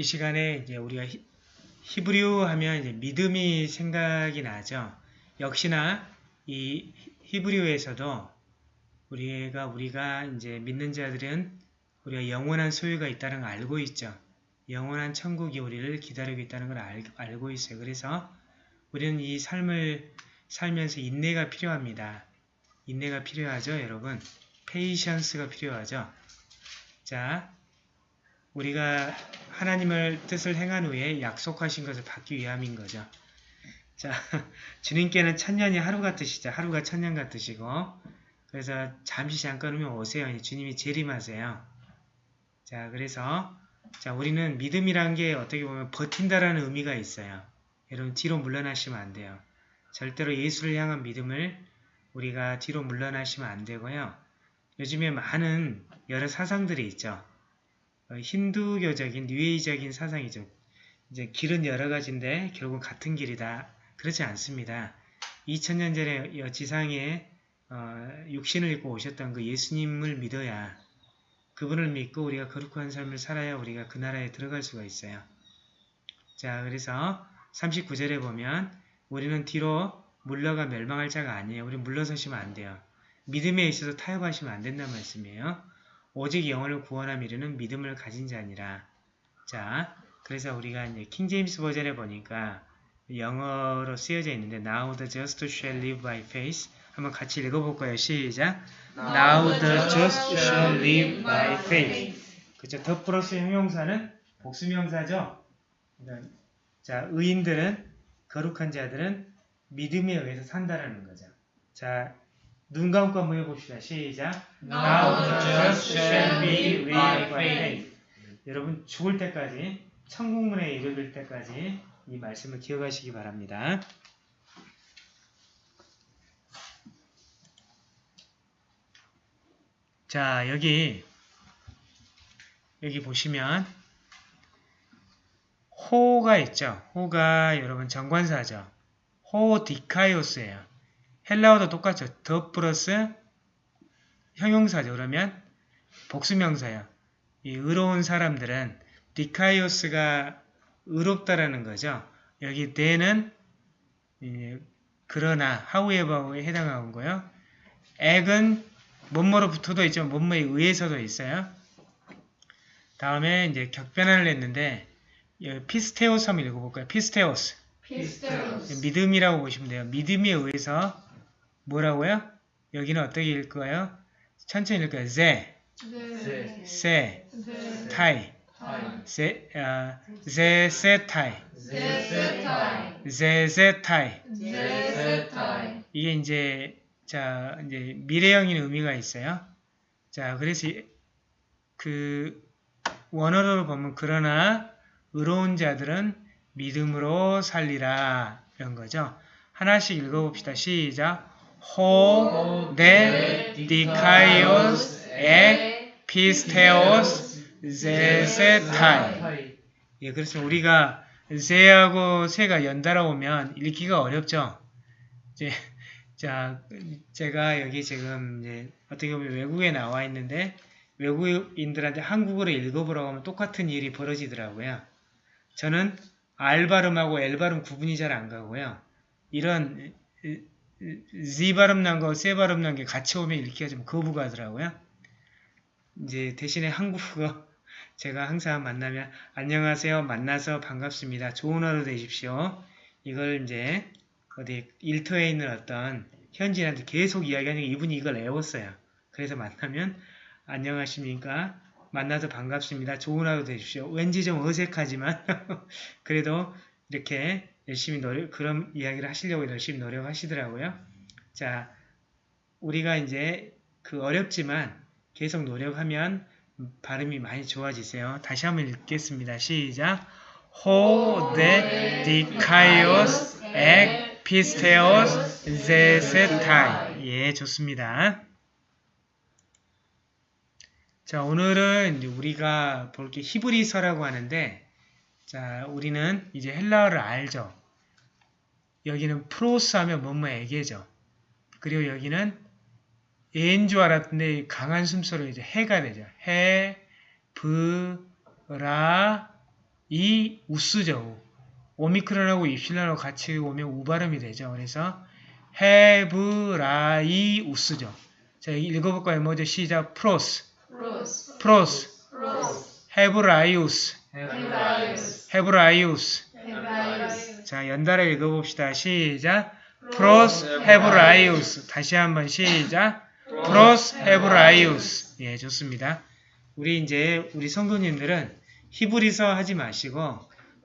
이 시간에 이제 우리가 히, 히브리어 하면 이제 믿음이 생각이 나죠. 역시나 이 히브리어에서도 우리가 우리가 이제 믿는 자들은 우리가 영원한 소유가 있다는 걸 알고 있죠. 영원한 천국이 우리를 기다리고 있다는 걸 알, 알고 있어요. 그래서 우리는 이 삶을 살면서 인내가 필요합니다. 인내가 필요하죠, 여러분. 페이션스가 필요하죠. 자, 우리가 하나님을 뜻을 행한 후에 약속하신 것을 받기 위함인 거죠. 자, 주님께는 천년이 하루 같으시죠. 하루가 천년 같으시고 그래서 잠시 잠깐 오면 오세요. 주님이 재림하세요. 자, 그래서 자, 우리는 믿음이란 게 어떻게 보면 버틴다라는 의미가 있어요. 여러분 뒤로 물러나시면 안 돼요. 절대로 예수를 향한 믿음을 우리가 뒤로 물러나시면 안 되고요. 요즘에 많은 여러 사상들이 있죠. 어, 힌두교적인 뉴에이적인 사상이죠. 이제 길은 여러 가지인데 결국 같은 길이다. 그렇지 않습니다. 2000년 전에 지상에 어, 육신을 입고 오셨던 그 예수님을 믿어야 그분을 믿고 우리가 거룩한 삶을 살아야 우리가 그 나라에 들어갈 수가 있어요. 자 그래서 39절에 보면 우리는 뒤로 물러가 멸망할 자가 아니에요. 우리 물러서시면 안 돼요. 믿음에 있어서 타협하시면 안 된다는 말씀이에요. 오직 영혼을 구원함 이르는 믿음을 가진 자니라. 자, 그래서 우리가 이제 킹제임스 버전에 보니까 영어로 쓰여져 있는데 Now the just shall live by faith 한번 같이 읽어볼까요? 시작! Now the just shall live by faith 그쵸? 더 플러스 형용사는 복수명사죠? 자, 의인들은 거룩한 자들은 믿음에 의해서 산다라는 거죠. 자, 눈 감고 한번 해봅시다. 시작. Now just shall be by faith. 여러분 죽을 때까지 천국문에 이르를 때까지 이 말씀을 기억하시기 바랍니다. 자 여기 여기 보시면 호가 있죠. 호가 여러분 정관사죠. 호 디카이오스예요. 헬라어도 똑같죠. 더 플러스 형용사죠. 그러면 복수명사예요. 이 의로운 사람들은 디카이오스가 의롭다라는 거죠. 여기 대는 그러나 하우에버에 해당하는 거요. ἐκ은 뭐뭐로 붙어도 있죠. 뭐뭐에 의해서도 있어요. 다음에 이제 격변화를 했는데 πίστεως 한번 읽어볼까요? πίστεως. πίστεως. 믿음이라고 보시면 돼요. 믿음에 의해서 뭐라고요? 여기는 어떻게 읽을까요? 천천히 읽을까요? ζή, 네. σε, σε, ται, σε, 아, ζή, σε, ται, 제, 세, 타이. 이게 이제 자 이제 미래형인 의미가 있어요. 자 그래서 그 원어로 보면 그러나 의로운 자들은 믿음으로 살리라 이런 거죠. 하나씩 읽어봅시다. 시작. Ho, de, dikaios, ek, pisteos, zesetai. 예, 그렇습니다. 우리가 세하고 세가 연달아 오면 읽기가 어렵죠. 이제, 자, 제가 여기 지금 이제 어떻게 보면 외국에 나와 있는데 외국인들한테 한국어로 읽어보라고 하면 똑같은 일이 벌어지더라고요. 저는 알 발음하고 엘 발음 구분이 잘 안 가고요. 이런 Z 발음 난 거, 세 발음 난 게 같이 오면 읽기가 좀 거부가더라고요. 이제 대신에 한국어 제가 항상 만나면 안녕하세요. 만나서 반갑습니다. 좋은 하루 되십시오. 이걸 이제 어디 일터에 있는 어떤 현지인한테 계속 이야기하니까 이분이 이걸 애웠어요. 그래서 만나면 안녕하십니까? 만나서 반갑습니다. 좋은 하루 되십시오. 왠지 좀 어색하지만 그래도 이렇게 열심히 노력, 그런 이야기를 하시려고 열심히 노력하시더라고요. 자, 우리가 이제 그 어렵지만 계속 노력하면 발음이 많이 좋아지세요. 다시 한번 읽겠습니다. 시작. ὁ δὲ δίκαιος ἐκ πίστεως ζήσεται 예, 좋습니다. 자, 오늘은 우리가 볼 게 히브리서라고 하는데 자, 우리는 이제 헬라어를 알죠. 여기는 πρὸς 하면 뭐뭐에게죠. 그리고 여기는 예인 줄 알았는데 강한 숨소리로 이제 해가 되죠. Ἑ, β, ρα, ί ους죠. 오미크론하고 입실론하고 같이 오면 우 발음이 되죠. 그래서 Ἑβρα ί ους죠. 자, 읽어볼까요? 먼저 시작. πρὸς, πρὸς, πρὸς, πρὸς, Ἑβραίους, Ἑβραίους, 자, 연달아 읽어봅시다. 시작. πρὸς Ἑβραίους. 다시 한번 시작. πρὸς Ἑβραίους. 예, 좋습니다. 우리 이제 우리 성도님들은 히브리서 하지 마시고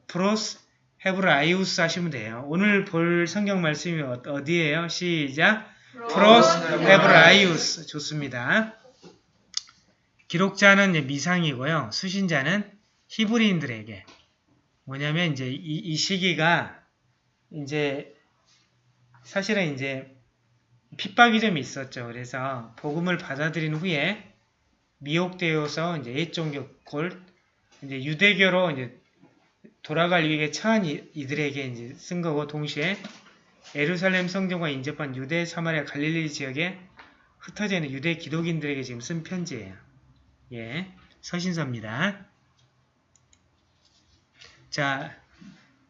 πρὸς Ἑβραίους 하시면 돼요. 오늘 볼 성경 말씀이 어- 어디예요? 시작. πρὸς Ἑβραίους. 좋습니다. 기록자는 미상이고요. 수신자는 히브리인들에게 뭐냐면 이제 이, 이 시기가 이제 사실은 이제 핍박이 좀 있었죠. 그래서 복음을 받아들인 후에 미혹되어서 이제 옛종교 골 이제 유대교로 이제 돌아갈 위기에 처한 이- 이들에게 이제 쓴 거고 동시에 에루살렘 성전과 인접한 유대 사마리아 갈릴리 지역에 흩어져 있는 유대 기독인들에게 지금 쓴 편지예요. 예, 서신서입니다. 자,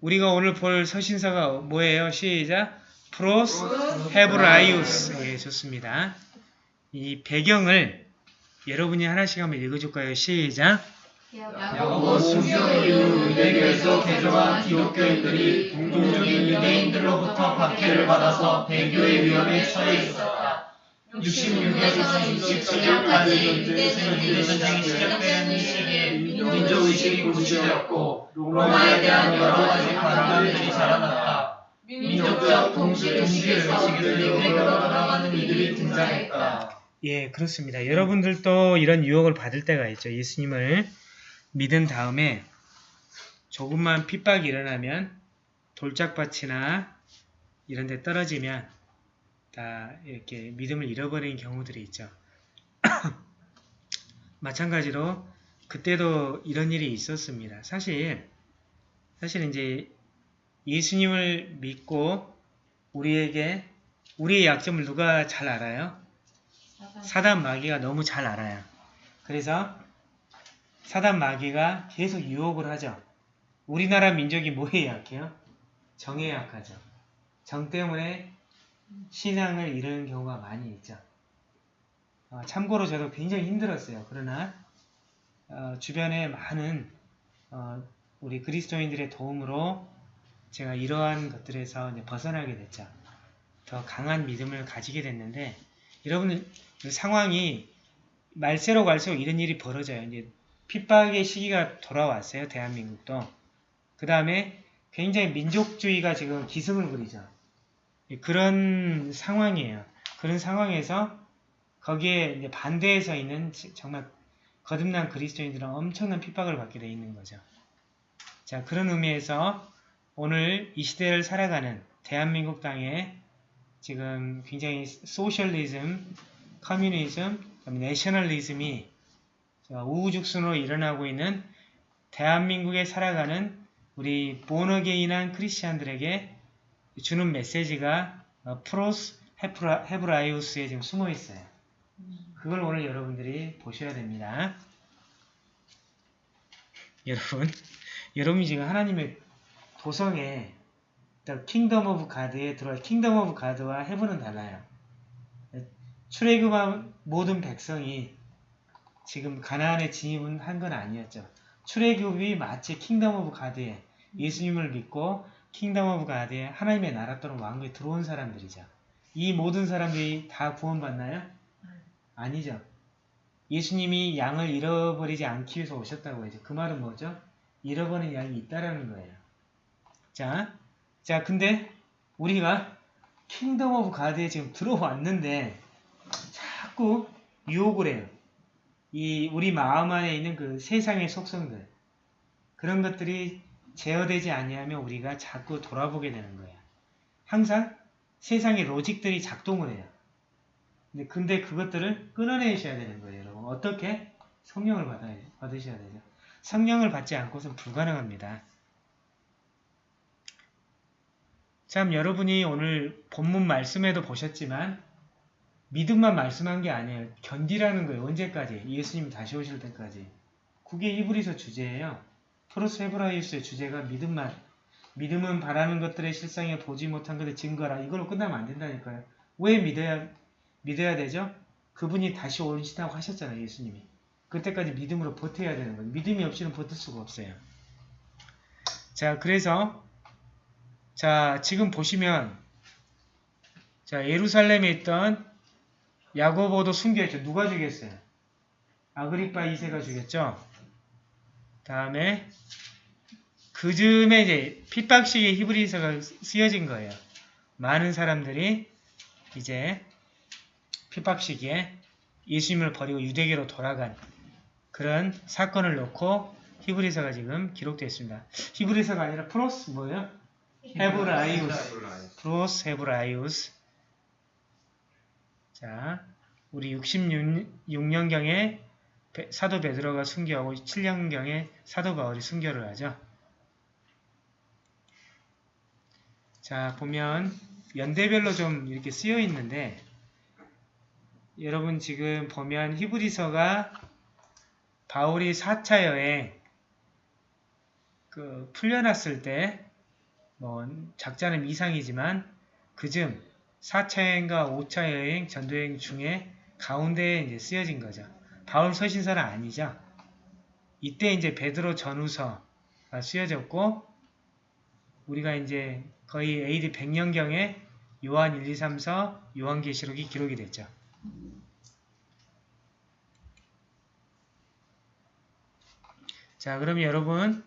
우리가 오늘 볼 서신서가 뭐예요? 시작. 프로스 헤브라이우스. 예, 좋습니다. 이 배경을 여러분이 하나씩 한번 읽어줄까요? 시작. 야고보 순교 이후 유대교에서 개종한 기독교인들이 공동적인 유대인들로부터 박해를 받아서 배교의 위험에 처해 있었다. 66에서 67년까지 유대 전쟁이 시작되는 이 시기에 민족의식이 고취되었고 로마에 대한 여러 가지 반감들이 자라났다. 민족적 동시 동시의식을 유대교로 돌아가는 이들이 등장했다. 예, 그렇습니다. 여러분들도 이런 유혹을 받을 때가 있죠. 예수님을 믿은 다음에 조금만 핍박이 일어나면 돌짝밭이나 이런 데 떨어지면 다 이렇게 믿음을 잃어버리는 경우들이 있죠. 마찬가지로 그때도 이런 일이 있었습니다. 사실 사실 이제 예수님을 믿고 우리에게 우리의 약점을 누가 잘 알아요? 사단 마귀가 너무 잘 알아요. 그래서 사단 마귀가 계속 유혹을 하죠. 우리나라 민족이 뭐에 약해요? 정에 약하죠. 정 때문에 신앙을 잃는 경우가 많이 있죠. 어, 참고로 저도 굉장히 힘들었어요. 그러나 어, 주변에 많은 어, 우리 그리스도인들의 도움으로 제가 이러한 것들에서 벗어나게 됐죠. 더 강한 믿음을 가지게 됐는데 여러분들 그 상황이 말세로 갈수록 이런 일이 벌어져요. 이제 핍박의 시기가 돌아왔어요. 대한민국도. 그 다음에 굉장히 민족주의가 지금 기승을 부리죠. 예, 그런 상황이에요. 그런 상황에서 거기에 이제 반대에 서 있는 지- 정말 거듭난 그리스도인들은 엄청난 핍박을 받게 돼 있는 거죠. 자, 그런 의미에서 오늘 이 시대를 살아가는 대한민국 땅에 지금 굉장히 소셜리즘, 커뮤니즘, 내셔널리즘이 우후죽순으로 일어나고 있는 대한민국에 살아가는 우리 born again한 크리스찬들에게 주는 메시지가 어, πρὸς Ἑβρα, Ἑβραίους에 지금 숨어 있어요. 그걸 오늘 여러분들이 보셔야 됩니다. 여러분, 여러분이 지금 하나님의 도성에 Kingdom of God에 들어와 Kingdom of God와 Heaven은 달라요. 출애굽한 모든 백성이 지금 가나안에 진입은 한건 아니었죠. 출애굽이 마치 Kingdom of God에 예수님을 믿고 Kingdom of God에 하나님의 나라 또는 왕국에 들어온 사람들이죠. 이 모든 사람들이 다 구원받나요? 아니죠. 예수님이 양을 잃어버리지 않기 위해서 오셨다고 하죠. 그 말은 뭐죠? 잃어버린 양이 있다라는 거예요. 자, 자, 근데 우리가 Kingdom of God에 지금 들어왔는데 자꾸 유혹을 해요. 이 우리 마음 안에 있는 그 세상의 속성들 그런 것들이 제어되지 아니하면 우리가 자꾸 돌아보게 되는 거예요. 항상 세상의 logic들이 작동을 해요. 근데, 그것들을 끊어내셔야 되는 거예요, 여러분. 어떻게? 성령을 받아, 받으셔야 되죠. 성령을 받지 않고서는 불가능합니다. 참, 여러분이 오늘 본문 말씀에도 보셨지만, 믿음만 말씀한 게 아니에요. 견디라는 거예요. 언제까지? 예수님이 다시 오실 때까지. 그게 히브리서 주제예요. 프로스 헤브라이스의 주제가 믿음만. 믿음은 바라는 것들의 실상에 보지 못한 것의 증거라. 이걸로 끝나면 안 된다니까요. 왜 믿어야 믿어야 되죠? 그분이 다시 오신다고 하셨잖아요, 예수님이. 그때까지 믿음으로 버텨야 되는 거예요. 믿음이 없이는 버틸 수가 없어요. 자, 그래서 자, 지금 보시면 자, 예루살렘에 있던 야고보도 숨겨있죠. 누가 죽였어요? 아그리파 2세가 죽였죠. 다음에 그 즈음에 이제 핍박식의 히브리서가 쓰여진 거예요. 많은 사람들이 이제 핍박 시기에 예수님을 버리고 유대교로 돌아간 그런 사건을 놓고 히브리서가 지금 기록되어 있습니다. 히브리서가 아니라 πρὸς 뭐예요? Ἑβραίους. πρὸς Ἑβραίους. 자, 우리 66년경에 사도 베드로가 순교하고 7년경에 사도 바울이 순교를 하죠. 자, 보면 연대별로 좀 이렇게 쓰여 있는데 여러분 지금 보면 히브리서가 바울이 4차 여행 그 풀려났을 때 뭐 작자는 이상이지만 그쯤 4차 여행과 5차 여행 전도여행 중에 가운데에 이제 쓰여진 거죠. 바울 서신서는 아니죠. 이때 이제 베드로 전후서가 쓰여졌고 우리가 이제 거의 AD 100년경에 요한 1, 2, 3서 요한계시록이 기록이 됐죠. 자, 그럼 여러분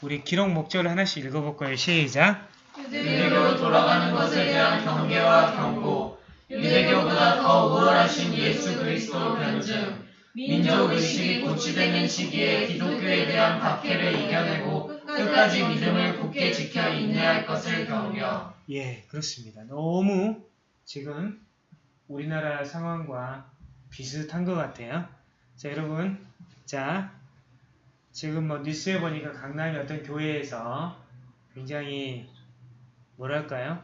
우리 기록 목적을 하나씩 읽어볼 거예요. 시작! 유대교로 돌아가는 것에 대한 경계와 경고, 유대교보다 더 우월하신 예수 그리스도 변증, 민족 의식이 고취되는 시기에 기독교에 대한 박해를 이겨내고 끝까지 믿음을 굳게 지켜 인내할 것을 격려. 예, 그렇습니다. 너무 지금 우리나라 상황과 비슷한 것 같아요. 자, 여러분. 자, 지금 뭐 뉴스에 보니까 강남의 어떤 교회에서 굉장히 뭐랄까요?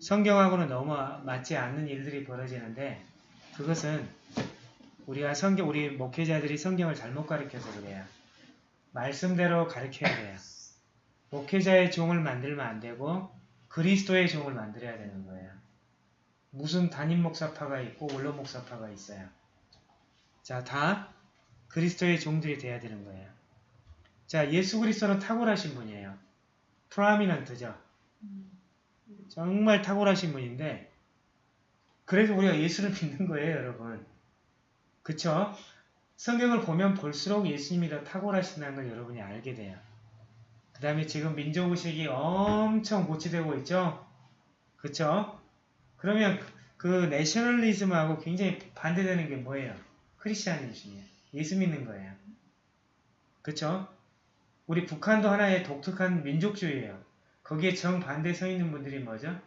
성경하고는 너무 맞지 않는 일들이 벌어지는데 그것은 우리가 성경, 우리 목회자들이 성경을 잘못 가르쳐서 그래요. 말씀대로 가르쳐야 돼요. 목회자의 종을 만들면 안 되고 그리스도의 종을 만들어야 되는 거예요. 무슨 단임 목사파가 있고 원로 목사파가 있어요. 자, 다 그리스도의 종들이 돼야 되는 거예요. 자, 예수 그리스도는 탁월하신 분이에요. 프라미넌트죠. 정말 탁월하신 분인데 그래서 우리가 예수를 믿는 거예요, 여러분. 그쵸? 성경을 보면 볼수록 예수님이 더 탁월하신다는 걸 여러분이 알게 돼요. 그 다음에 지금 민족의식이 엄청 고치되고 있죠? 그쵸? 그러면 그 내셔널리즘하고 굉장히 반대되는 게 뭐예요? 크리스찬이즘이에요. 예수 믿는 거예요. 그쵸? 우리 북한도 하나의 독특한 민족주의예요. 거기에 정반대 서 있는 분들이 뭐죠?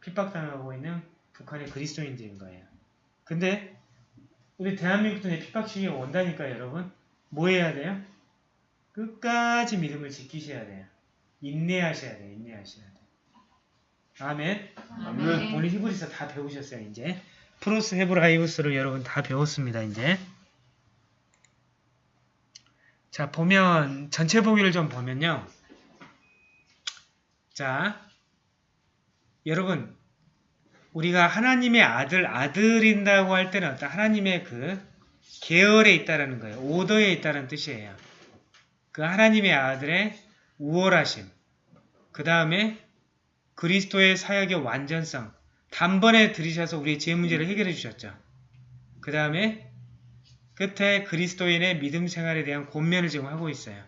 핍박당하고 있는 북한의 그리스도인들인 거예요. 근데 우리 대한민국도 이제 핍박식이 온다니까 여러분. 뭐 해야 돼요? 끝까지 믿음을 지키셔야 돼요. 인내하셔야 돼요. 인내하셔야 돼요. 아멘. 아멘. 오늘 히브리서 다 배우셨어요. 이제 프로스 헤브라이우스를 여러분 다 배웠습니다. 이제 자 보면 전체 보기를 좀 보면요. 자 여러분 우리가 하나님의 아들 아들인다고 할 때는 어떤 하나님의 그 계열에 있다라는 거예요. 오더에 있다는 뜻이에요. 그 하나님의 아들의 우월하심. 그 다음에 그리스도의 사역의 완전성. 단번에 들이셔서 우리의 죄 문제를 해결해 주셨죠. 그 다음에 끝에 그리스도인의 믿음 생활에 대한 권면을 지금 하고 있어요.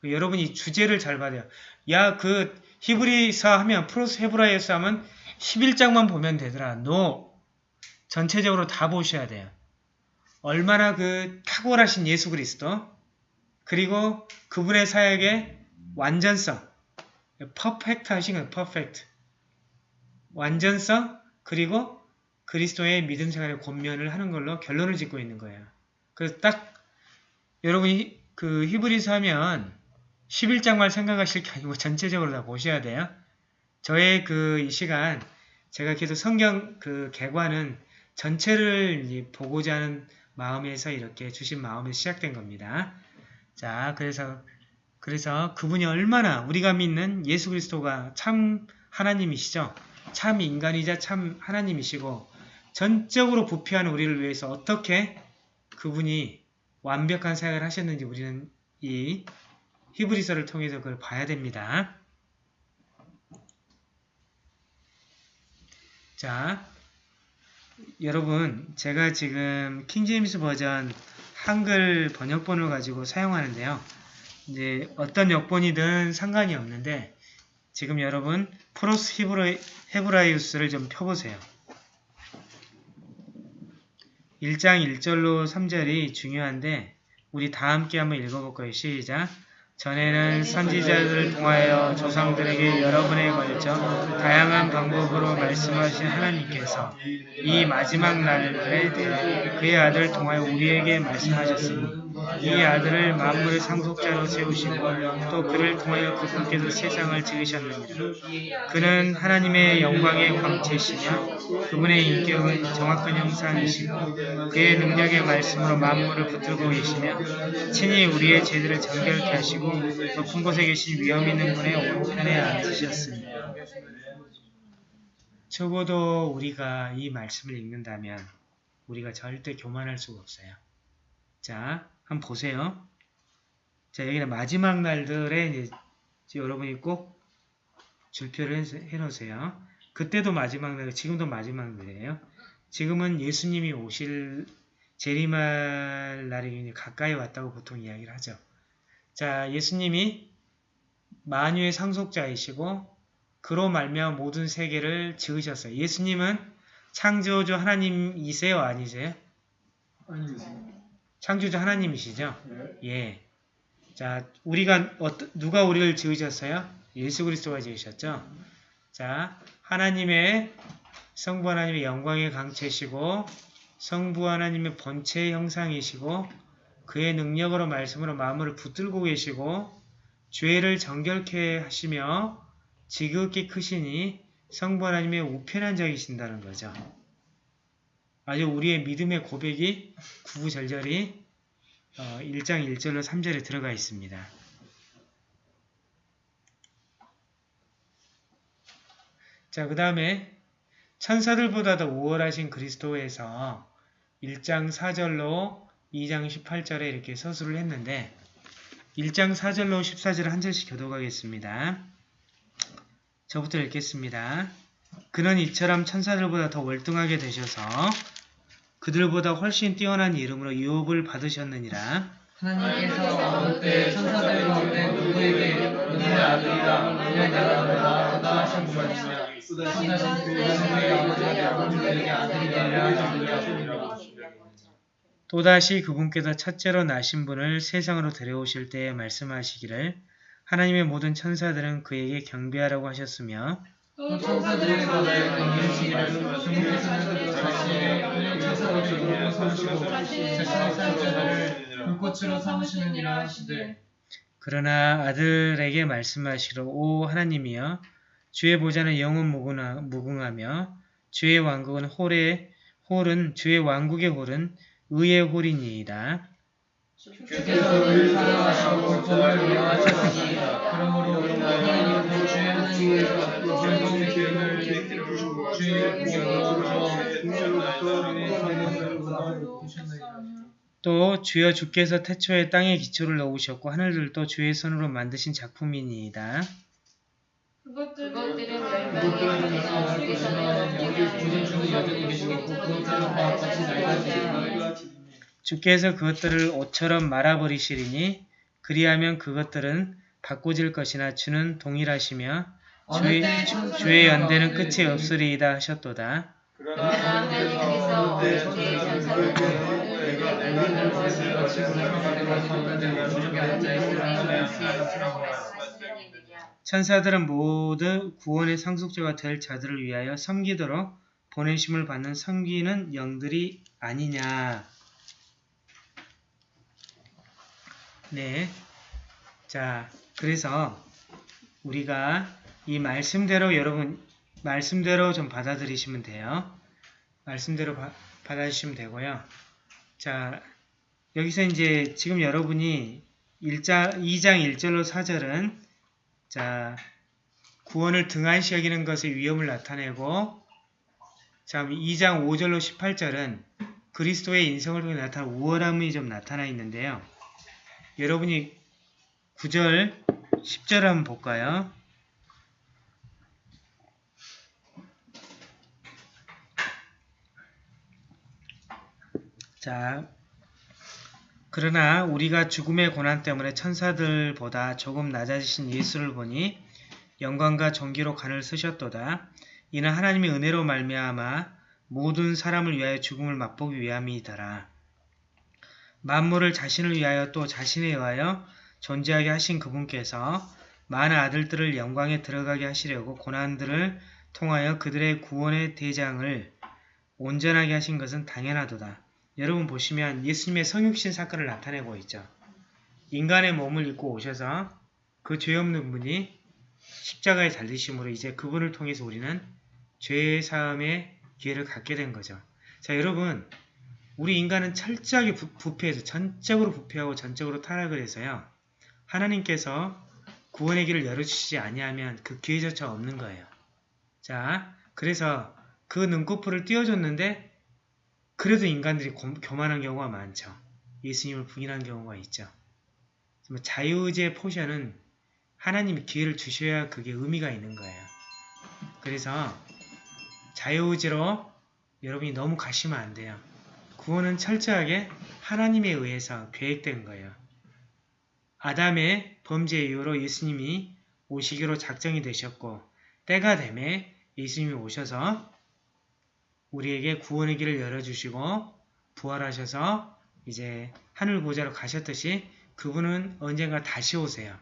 그 여러분이 주제를 잘 받아요. 야, 그 히브리서 하면 πρὸς 헤브라이서 하면 11장만 보면 되더라. No. 전체적으로 다 보셔야 돼요. 얼마나 그 탁월하신 예수 그리스도 그리고 그분의 사역의 완전성 perfect 하신 거예요. perfect 완전성 그리고 그리스도의 믿음 생활의 권면을 하는 걸로 결론을 짓고 있는 거예요. 그래서 딱 여러분이 그 히브리서 하면 11장만 생각하실 게 아니고 전체적으로 다 보셔야 돼요. 저의 그 이 시간 제가 계속 성경 그 개관은 전체를 보고자 하는 마음에서 이렇게 주신 마음에서 시작된 겁니다. 자, 그래서 그래서 그분이 얼마나 우리가 믿는 예수 그리스도가 참 하나님이시죠. 참 인간이자 참 하나님이시고 전적으로 부패한 우리를 위해서 어떻게 그분이 완벽한 사역을 하셨는지 우리는 이 히브리서를 통해서 그걸 봐야 됩니다. 자, 여러분 제가 지금 킹제임스 버전 한글 번역본을 가지고 사용하는데요. 이제 어떤 역본이든 상관이 없는데 지금 여러분 프로스 히브라, 헤브라이우스를 좀 펴보세요. 1장 1절로 3절이 중요한데 우리 다 함께 한번 읽어볼 거예요. 시작! 전에는 선지자들을 통하여 조상들에게 여러 번에 걸쳐 다양한 방법으로 말씀하신 하나님께서 이 마지막 날에 그의 아들을 통하여 우리에게 말씀하셨으니 이 아들을 만물의 상속자로 세우시고 또 그를 통하여 그분께서 세상을 지으셨느니라. 그는 하나님의 영광의 광채시며 그분의 인격은 정확한 형상이시고 그의 능력의 말씀으로 만물을 붙들고 계시며 친히 우리의 죄들을 정결케 하시고 높은 곳에 계신 위엄 있는 분의 오른편에 앉으셨습니다. 적어도 우리가 이 말씀을 읽는다면 우리가 절대 교만할 수가 없어요. 자, 한번 보세요. 자, 여기는 마지막 날들에 이제 여러분이 꼭 줄표를 해놓으세요. 그때도 마지막 날, 지금도 마지막 날이에요. 지금은 예수님이 오실 재림할 날이 가까이 왔다고 보통 이야기를 하죠. 자, 예수님이 만유의 상속자이시고 그로 말미암아 모든 세계를 지으셨어요. 예수님은 창조주 하나님이세요, 아니세요? 창조주 하나님이시죠? 예. 자, 우리가 어떠, 누가 우리를 지으셨어요? 예수 그리스도가 지으셨죠? 자, 하나님의 성부 하나님의 영광의 강체시고 성부 하나님의 본체의 형상이시고 그의 능력으로 말씀으로 마음을 붙들고 계시고 죄를 정결케 하시며 지극히 크시니 성부 하나님의 우편한 적이신다는 거죠. 아주 우리의 믿음의 고백이 구구절절히 어, 1장 1절로 3절에 들어가 있습니다. 자, 그 다음에 천사들보다 더 우월하신 그리스도에서 1장 4절로 2장 18절에 이렇게 서술을 했는데 1장 4절로 14절 한 절씩 교도하겠습니다. 저부터 읽겠습니다. 그는 이처럼 천사들보다 더 월등하게 되셔서 그들보다 훨씬 뛰어난 이름으로 유업을 받으셨느니라. 하나님께서 어느 때 천사들 가운데 누구에게 너의 아들이라. 너의 나라보다 크다 하신 것이냐 그 아들이 되려 또다시 그분께서 첫째로 나신 분을 세상으로 데려오실 때에 말씀하시기를 하나님의 모든 천사들은 그에게 경배하라고 하셨으며 또 천사들의 가운데 강림시기를 주님께서는 자신의 천사를 이루어 삼으시고 자신의 사역자들을 불꽃으로 삼으시느니라 하시되 그러나 아들에게 말씀하시기를 오 하나님이여 주의 보좌는 영원 무궁하- 무궁하며 주의 왕국은 홀의 홀은 주의 왕국의 홀은 의의 홀이니이다. 주께서 우리를 사랑하시고 불법을 위하셨으니 그러므로 하나님은 주의 하나님께서 기름을 주의 또 주여 주께서 태초에 땅에 기초를 넣으셨고 하늘들도 주의 손으로 만드신 작품이니이다. 그것들은 낡아지고 주께서 그것들을 옷처럼 말아버리시리니 그리하면 그것들은 바꿔질 것이나 주는 동일하시며 주의, 주의 연대는 끝이 없으리이다 하셨도다. 그러나 하나님께서 주의 천사를 내가 엘리를 말씀같이 천사들은 모두 구원의 상속자가 될 자들을 위하여 섬기도록 보내심을 받는 섬기는 영들이 아니냐. 네. 자, 그래서 우리가 이 말씀대로 여러분 말씀대로 좀 받아들이시면 돼요. 말씀대로 바- 받아주시면 되고요. 자, 여기서 이제 지금 여러분이 1자, 2장 1절로 4절은 자 구원을 등한시 여기는 것의 위험을 나타내고 자 2장 5절로 18절은 그리스도의 인성을 통해 나타난 우월함이 좀 나타나 있는데요. 여러분이 9절, 10절 한번 볼까요? 자, 그러나 우리가 죽음의 고난 때문에 천사들보다 조금 낮아지신 예수를 보니 영광과 존귀로 간을 쓰셨도다. 이는 하나님의 은혜로 말미암아 모든 사람을 위하여 죽음을 맛보기 위함이더라. 만물을 자신을 위하여 또 자신에 의하여 존재하게 하신 그분께서 많은 아들들을 영광에 들어가게 하시려고 고난들을 통하여 그들의 구원의 대장을 온전하게 하신 것은 당연하도다. 여러분 보시면 예수님의 성육신 사건을 나타내고 있죠. 인간의 몸을 입고 오셔서 그 죄 없는 분이 십자가에 달리심으로 이제 그분을 통해서 우리는 죄의 사함의 기회를 갖게 된 거죠. 자 여러분 우리 인간은 철저하게 부, 부패해서 전적으로 부패하고 전적으로 타락을 해서요. 하나님께서 구원의 길을 열어주시지 아니하면 그 기회조차 없는 거예요. 자 그래서 그 눈꺼풀을 띄워줬는데 그래도 인간들이 고, 교만한 경우가 많죠. 예수님을 부인한 경우가 있죠. 자유의지의 포션은 하나님이 기회를 주셔야 그게 의미가 있는 거예요. 그래서 자유의지로 여러분이 너무 가시면 안 돼요. 구원은 철저하게 하나님에 의해서 계획된 거예요. 아담의 범죄 이후로 예수님이 오시기로 작정이 되셨고 때가 되매 예수님이 오셔서 우리에게 구원의 길을 열어주시고 부활하셔서 이제 하늘 보좌로 가셨듯이 그분은 언젠가 다시 오세요.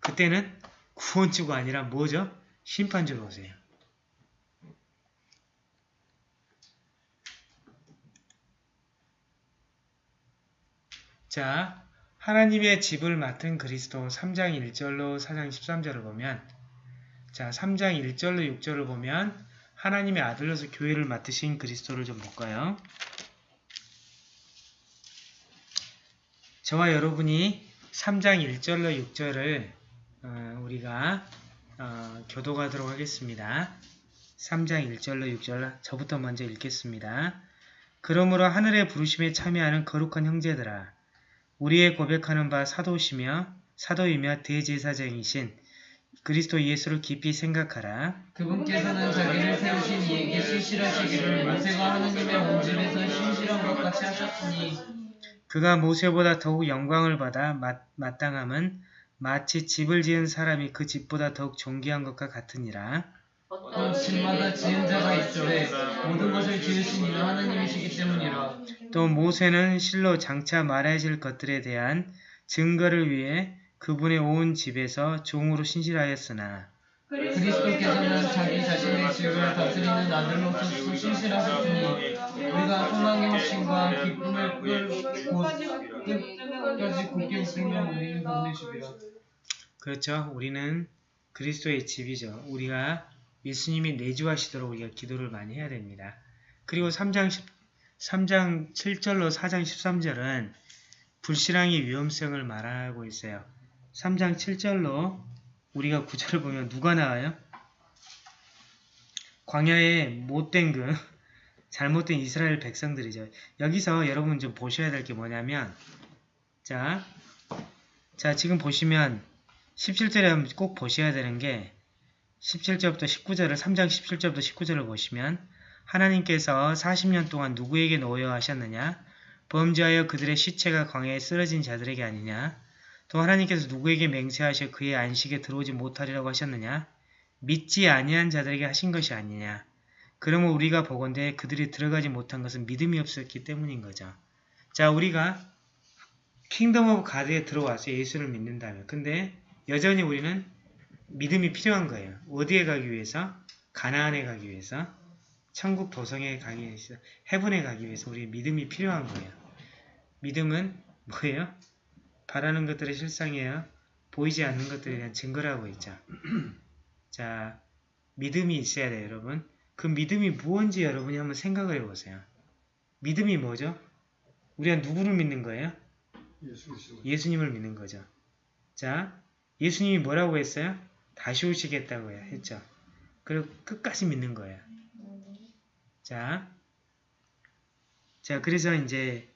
그때는 구원주가 아니라 뭐죠? 심판주로 오세요. 자, 하나님의 집을 맡은 그리스도 3장 1절로 4장 13절을 보면 자, 3장 1절로 6절을 보면 하나님의 아들로서 교회를 맡으신 그리스도를 좀 볼까요? 저와 여러분이 3장 1절로 6절을 어, 우리가 어, 교도하도록 하겠습니다. 3장 1절로 6절 저부터 먼저 읽겠습니다. 그러므로 하늘의 부르심에 참여하는 거룩한 형제들아 우리의 고백하는 바 사도시며 사도이며 대제사장이신 그리스도 예수를 깊이 생각하라. 그분께서는 자기를 세우신 이에게 신실하시기를 모세가 하느님의 온전에서 신실한 것 같이 하셨으니 그가 모세보다 더욱 영광을 받아 마, 마땅함은 마치 집을 지은 사람이 그 집보다 더욱 존귀한 것과 같으니라. 또 집마다 지은 자가 있으되 모든 것을 지으신 이는 하나님이시기 때문이라 또 모세는 실로 장차 말해질 것들에 대한 증거를 위해 그분의 온 집에서 종으로 신실하였으나 그리스도께서는 자기 자신의 집을 다스리는 아들로서 신실하셨으니 우리가 소망의 확신과 기쁨을 끝까지 굳게 붙들면 우리는 가운데시리라 그렇죠. 우리는 그리스도의 집이죠. 우리가 예수님이 내주하시도록 우리가 기도를 많이 해야 됩니다. 그리고 3장 10, 3장 7절로 4장 13절은 불신앙의 위험성을 말하고 있어요. 3장 7절로 우리가 구절을 보면 누가 나와요? 광야에 못된 그 잘못된 이스라엘 백성들이죠. 여기서 여러분 좀 보셔야 될 게 뭐냐면 자, 자 지금 보시면 17절에 꼭 보셔야 되는 게 17절부터 19절을 3장 17절부터 19절을 보시면 하나님께서 40년 동안 누구에게 놓여 하셨느냐? 범죄하여 그들의 시체가 광야에 쓰러진 자들에게 아니냐? 또 하나님께서 누구에게 맹세하셔 그의 안식에 들어오지 못하리라고 하셨느냐? 믿지 아니한 자들에게 하신 것이 아니냐? 그러면 우리가 보건대 그들이 들어가지 못한 것은 믿음이 없었기 때문인 거죠. 자, 우리가 Kingdom of God에 들어와서 예수를 믿는다면 근데 여전히 우리는 믿음이 필요한 거예요. 어디에 가기 위해서? 가나안에 가기 위해서, 천국 도성에 가기 위해서, Heaven에 가기 위해서 우리 믿음이 필요한 거예요. 믿음은 뭐예요? 바라는 것들의 실상이에요. 보이지 않는 것들에 대한 증거라고 있죠. 자, 믿음이 있어야 돼요, 여러분. 그 믿음이 무언지 여러분이 한번 생각을 해보세요. 믿음이 뭐죠? 우리가 누구를 믿는 거예요? 예수 그리스도. 예수님을 믿는 거죠. 자, 예수님이 뭐라고 했어요? 다시 오시겠다고 했죠. 그리고 끝까지 믿는 거예요. 자, 자, 그래서 이제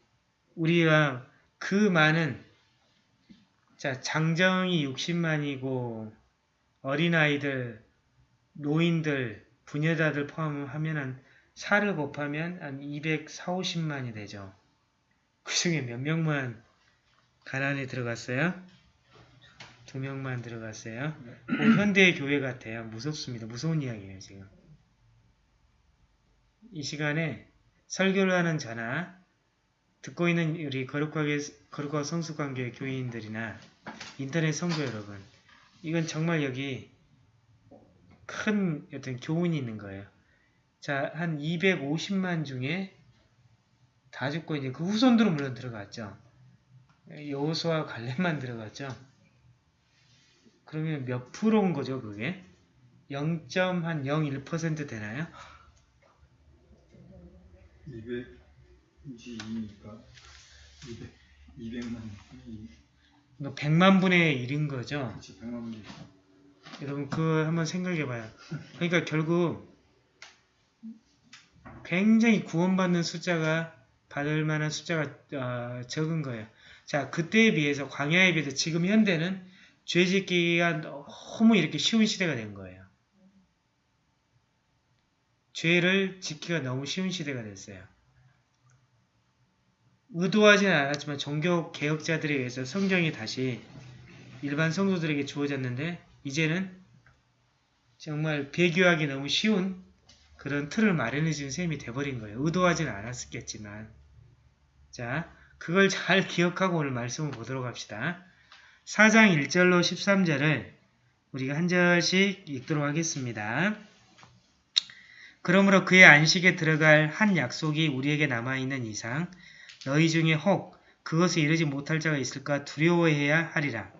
우리가 그 많은 자, 장정이 60만이고 어린아이들, 노인들, 부녀자들 포함하면 한 4를 곱하면 한 240, 50만이 되죠. 그 중에 몇 명만 가난에 들어갔어요? 두 명만 들어갔어요. 그 현대의 교회 같아요. 무섭습니다. 무서운 이야기예요, 지금. 이 시간에 설교를 하는 저나 듣고 있는 우리 거룩하게 거룩한 성수관계 교인들이나 인터넷 성도 여러분, 이건 정말 여기 큰 어떤 교훈이 있는 거예요. 자, 한 250만 중에 다 죽고 이제 그 후손들은 물론 들어갔죠. 여호수아 갈렙만 들어갔죠. 그러면 몇 프로인 거죠, 그게? 0.01% 되나요? 202니까 200, 200만 뭐 100만 분의 1인 거죠. 그치 100만 분이 여러분 그거 한번 생각해 봐요. 그러니까 결국 굉장히 구원받는 숫자가 받을 만한 숫자가 어, 적은 거예요. 자 그때에 비해서 광야에 비해서 지금 현대는 죄 짓기가 너무 이렇게 쉬운 시대가 된 거예요. 죄를 짓기가 너무 쉬운 시대가 됐어요. 의도하지는 않았지만 종교 개혁자들에 의해서 성경이 다시 일반 성도들에게 주어졌는데 이제는 정말 배교하기 너무 쉬운 그런 틀을 마련해 준 셈이 돼버린 거예요. 의도하지는 않았겠지만 자 그걸 잘 기억하고 오늘 말씀을 보도록 합시다. 4장 1절로 13절을 우리가 한 절씩 읽도록 하겠습니다. 그러므로 그의 안식에 들어갈 한 약속이 우리에게 남아있는 이상 너희 중에 혹 그것에 이르지 못할 자가 있을까 두려워해야 하리라.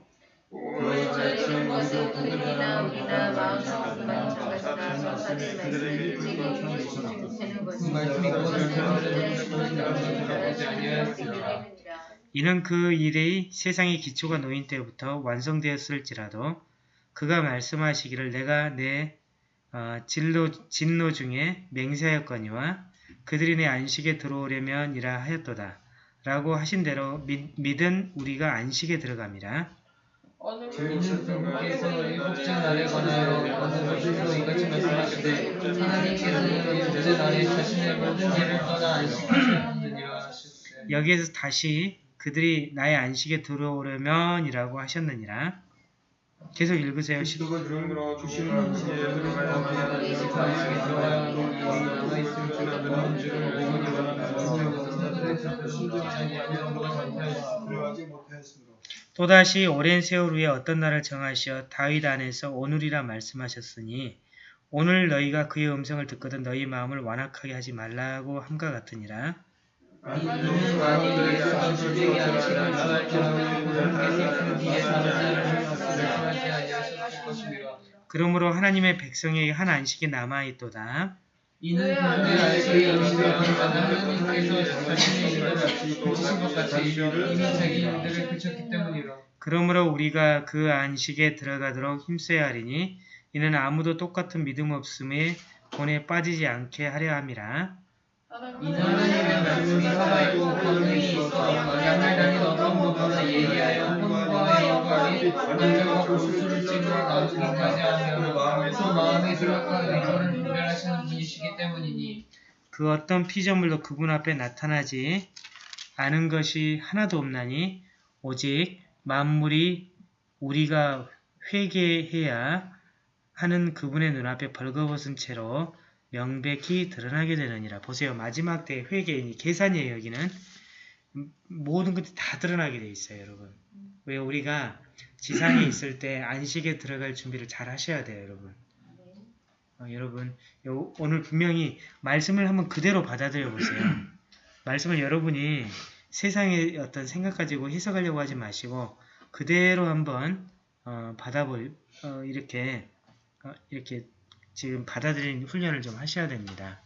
이는 그 일이 세상의 기초가 놓인 때부터 완성되었을지라도 그가 말씀하시기를 내가 내 어, 진로, 진노 중에 맹세하였거니와 그들이 내 안식에 들어오려면 이라 하였도다. 라고 하신 대로 믿, 믿은 우리가 안식에 들어갑니다. 어느 제 주께서 일곱째 날에 관하여 어느 것으로 이같이 말씀하시되 하나님께서는 일곱째 날에 자신의 모든 일을 떠나 안식하셨느니라. 여기에서 다시 그들이 나의 안식에 들어오려면 이라고 하셨느니라. 계속 읽으세요. 그리스도가 이름으로 주시는 안식에 들어가야 이 안식에 들어가야 하나 있을 줄 모르는 줄을 들어가지 못하였으므로 또다시 오랜 세월 후에 어떤 날을 정하시어 다윗 안에서 오늘이라 말씀하셨으니 오늘 너희가 그의 음성을 듣거든 너희 마음을 완악하게 하지 말라고 함과 같으니라. 그러므로 하나님의 백성에게 한 안식이 남아있도다. 이는 그분의 안식이 음식을 하는 하나님께서 자신의 일을 그치신 것 같이 이미 자기 일들을 그쳤기 때문이라. 그러므로 우리가 그 안식에 들어가도록 힘써야 하리니 이는 아무도 똑같은 믿음 없음에 본에 빠지지 않게 하려 함이라. 이는 하나님의 말씀이 살아있고 권능이 있어 양을 다닌 어떤 것보다 예리하여 혼과의 영광이 안전과 고수를 찔러 나누기까지 하며 그 마음의 생각과 의도를 분별 하시는 분이시기 때문이니 그 어떤 피조물도 그분 앞에 나타나지 않은 것이 하나도 없나니 오직 만물이 우리가 회개해야 하는 그분의 눈앞에 벌거벗은 채로 명백히 드러나게 되느니라. 보세요. 마지막 때 회개이니 계산이에요. 여기는 모든 것이 다 드러나게 돼 있어요. 여러분. 왜 우리가 지상에 있을 때 안식에 들어갈 준비를 잘 하셔야 돼요. 여러분. 어, 여러분 요- 오늘 분명히 말씀을 한번 그대로 받아들여 보세요. 말씀을 여러분이 세상의 어떤 생각 가지고 해석하려고 하지 마시고 그대로 한번 어, 받아볼 어, 이렇게 어, 이렇게 지금 받아들이는 훈련을 좀 하셔야 됩니다.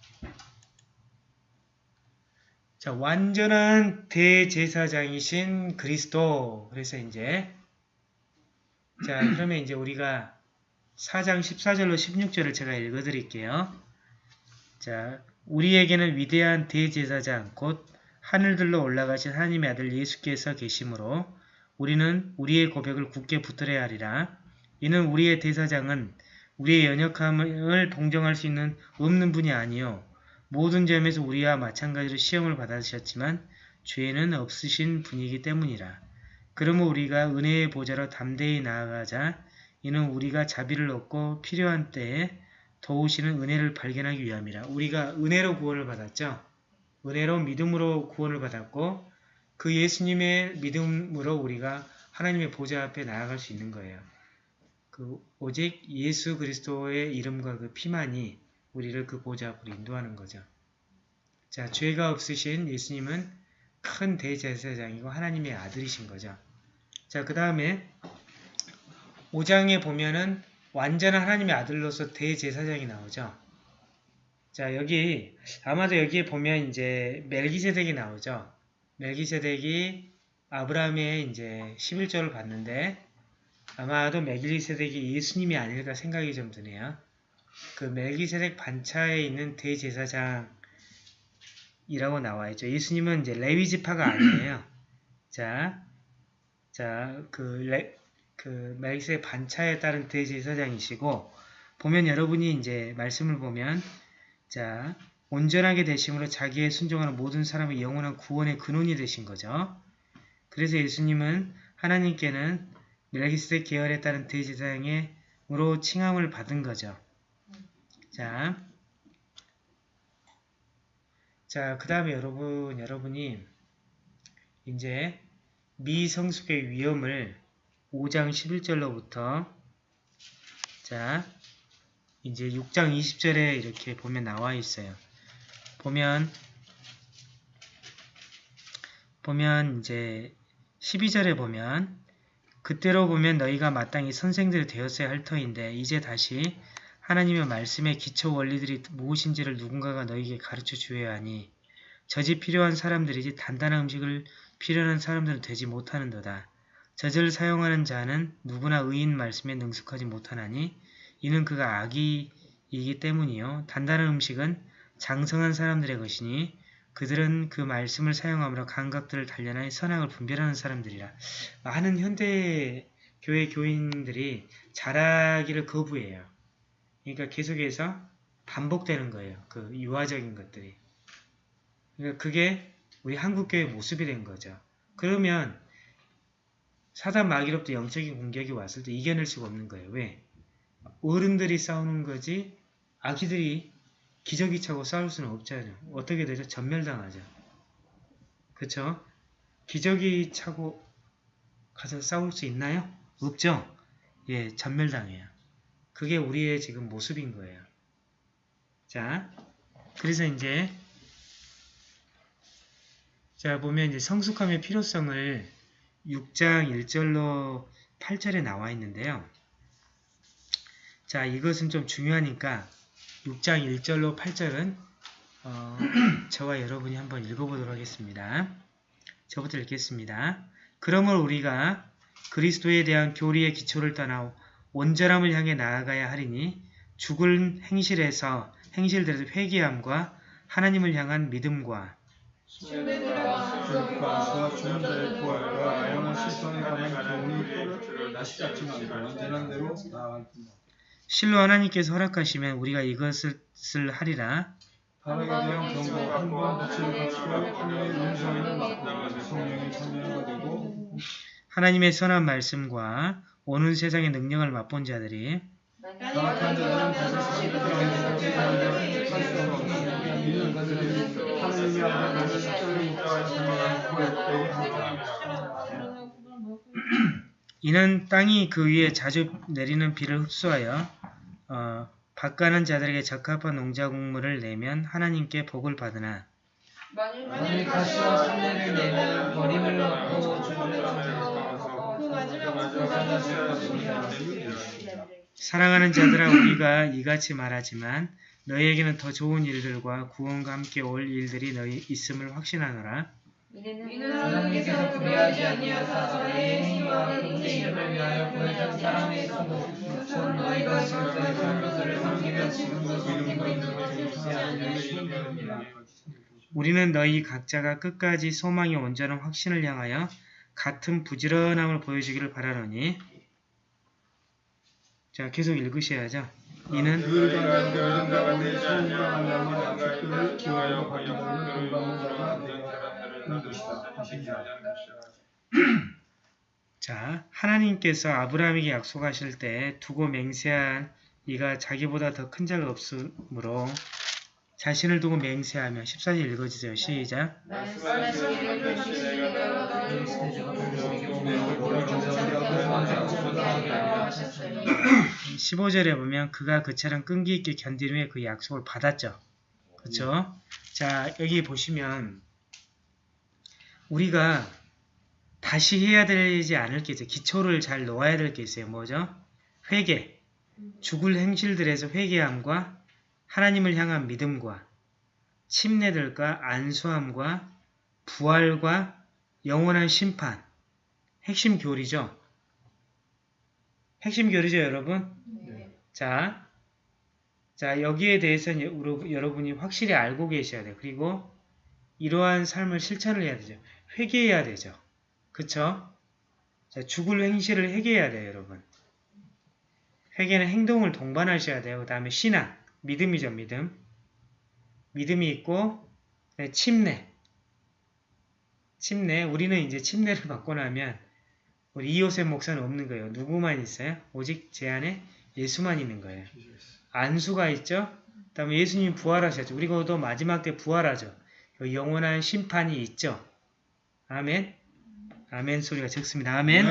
자, 완전한 대제사장이신 그리스도. 그래서 이제 자, 그러면 이제 우리가 4장 14절로 16절을 제가 읽어드릴게요. 자, 우리에게는 위대한 대제사장 곧 하늘들로 올라가신 하나님의 아들 예수께서 계시므로 우리는 우리의 고백을 굳게 붙들어야 하리라. 이는 우리의 대사장은 우리의 연약함을 동정할 수 있는 없는 분이 아니요 모든 점에서 우리와 마찬가지로 시험을 받으셨지만 죄는 없으신 분이기 때문이라. 그러므로 우리가 은혜의 보좌로 담대히 나아가자 이는 우리가 자비를 얻고 필요한 때에 도우시는 은혜를 발견하기 위함이라. 우리가 은혜로 구원을 받았죠. 은혜로 믿음으로 구원을 받았고 그 예수님의 믿음으로 우리가 하나님의 보좌 앞에 나아갈 수 있는 거예요. 그 오직 예수 그리스도의 이름과 그 피만이 우리를 그 보좌 앞으로 인도하는 거죠. 자, 죄가 없으신 예수님은 큰 대제사장이고 하나님의 아들이신 거죠. 자, 그 다음에 5장에 보면은 완전한 하나님의 아들로서 대제사장이 나오죠. 자, 여기 아마도 여기에 보면 이제 멜기세덱이 나오죠. 멜기세덱이 아브라함의 이제 11조를 받는데 아마도 멜기세덱이 예수님이 아닐까 생각이 좀 드네요. 그 멜기세덱 반차에 있는 대제사장이라고 나와 있죠. 예수님은 이제 레위 지파가 아니에요. 자, 자, 그, 레, 그 멜기세덱 반차에 따른 대제사장이시고 보면 여러분이 이제 말씀을 보면 자, 온전하게 되심으로 자기의 순종하는 모든 사람의 영원한 구원의 근원이 되신 거죠. 그래서 예수님은 하나님께는 멜기스덱 계열에 따른 대제사장으로 칭함을 받은 거죠. 자, 자, 그 다음에 여러분, 여러분이 이제 미성숙의 위험을 5장 11절로부터 자, 이제 6장 20절에 이렇게 보면 나와 있어요. 보면 보면 이제 12절에 보면 그때로 보면 너희가 마땅히 선생들이 되었어야 할 터인데 이제 다시 하나님의 말씀의 기초 원리들이 무엇인지를 누군가가 너희에게 가르쳐 주어야 하니 저지 필요한 사람들이지 단단한 음식을 필요한 사람들은 되지 못하는도다. 저지를 사용하는 자는 누구나 의인 말씀에 능숙하지 못하나니 이는 그가 악이이기 때문이요. 단단한 음식은 장성한 사람들의 것이니 그들은 그 말씀을 사용함으로 감각들을 단련하여 선악을 분별하는 사람들이라. 많은 현대 교회 교인들이 잘하기를 거부해요. 그러니까 계속해서 반복되는 거예요. 그 유화적인 것들이. 그러니까 그게 우리 한국교회 모습이 된 거죠. 그러면 사단 마귀로부터 영적인 공격이 왔을 때 이겨낼 수가 없는 거예요. 왜? 어른들이 싸우는 거지 아기들이 기저귀 차고 싸울 수는 없잖아요. 어떻게 되죠? 전멸당하죠. 그쵸? 기저귀 차고 가서 싸울 수 있나요? 없죠? 예, 전멸당해요. 그게 우리의 지금 모습인 거예요. 자, 그래서 이제 자 보면 이제 성숙함의 필요성을 6장 1절로 8절에 나와 있는데요. 자, 이것은 좀 중요하니까 6장 1절로 8절은 어, 저와 여러분이 한번 읽어보도록 하겠습니다. 저부터 읽겠습니다. 그러므로 우리가 그리스도에 대한 교리의 기초를 떠나 온전함을 향해 나아가야 하리니 죽을 행실에서 행실들에서 회개함과 하나님을 향한 믿음과 신뢰들과 주는 자의 부활과 영원 실성에 관한 교훈을 또를 다시 잡지만 완전한 대로 나아간다. 실로 하나님께서 허락하시면 우리가 이것을 하리라. 바르게 대한 정보 한번 빛을 갖추고 하나님의 음성에는 마땅한 성령이 참여하게 되고 하나님의 선한 말씀과 오는 세상의 능력을 맛본 자들이 십자가를. 이는 땅이 그 위에 자주 내리는 비를 흡수하여 어, 밭가는 자들에게 적합한 농작물을 내면 하나님께 복을 받으나 만일 가시와 산내를 내면 버림을 얻고 죽음을 얻고 그 마지막 사랑하는 자들아 우리가 이같이 말하지만 너희에게는 더 좋은 일들과 구원과 함께 올 일들이 너희 있음을 확신하노라. 이는 하나님께서 불의하지 아니하사 저희의 행위와 그분의 이름을 위하여 보여준 사랑 경고 곧 너희가 지금까지 산 것을 섬기며 지금도 섬기고 있는 것을 않으려 시인되느니라 우리는 너희 각자가 끝까지 소망의 온전한 확신을 향하여 같은 부지런함을 보여주기를 바라노니 자 계속 읽으셔야죠. 이는 되는 것이다 하시니라 자 하나님께서 아브라함에게 약속하실 때 두고 맹세한 이가 자기보다 더 큰 자가 없으므로 자신을 두고 맹세하며 14절 읽어주세요. 시작 하셨으니 15절에 보면 그가 그처럼 끈기 있게 견딘 후에 그 약속을 받았죠. 그렇죠? 자 여기 보시면 우리가 다시 해야 되지 않을 게 있어요. 기초를 잘 놓아야 될 게 있어요. 뭐죠? 회개. 죽을 행실들에서 회개함과 하나님을 향한 믿음과 침례들과 안수함과 부활과 영원한 심판. 핵심 교리죠. 핵심 교리죠, 여러분? 자, 자 여기에 대해서는 여러- 여러분이 확실히 알고 계셔야 돼요. 그리고 이러한 삶을 실천을 해야 되죠. 회개해야 되죠. 그쵸? 자, 죽을 행실을 회개해야 돼요, 여러분. 회개는 행동을 동반하셔야 돼요. 그 다음에 신앙, 믿음이죠, 믿음. 믿음이 있고, 네, 침례. 침례, 우리는 이제 침례를 받고 나면 우리 이호셉 목사는 없는 거예요. 누구만 있어요? 오직 제 안에 예수만 있는 거예요. 안수가 있죠? 그 다음에 예수님이 부활하셨죠. 그리고도 마지막 때 부활하죠. 영원한 심판이 있죠. 아멘. 아멘 소리가 적습니다. 아멘.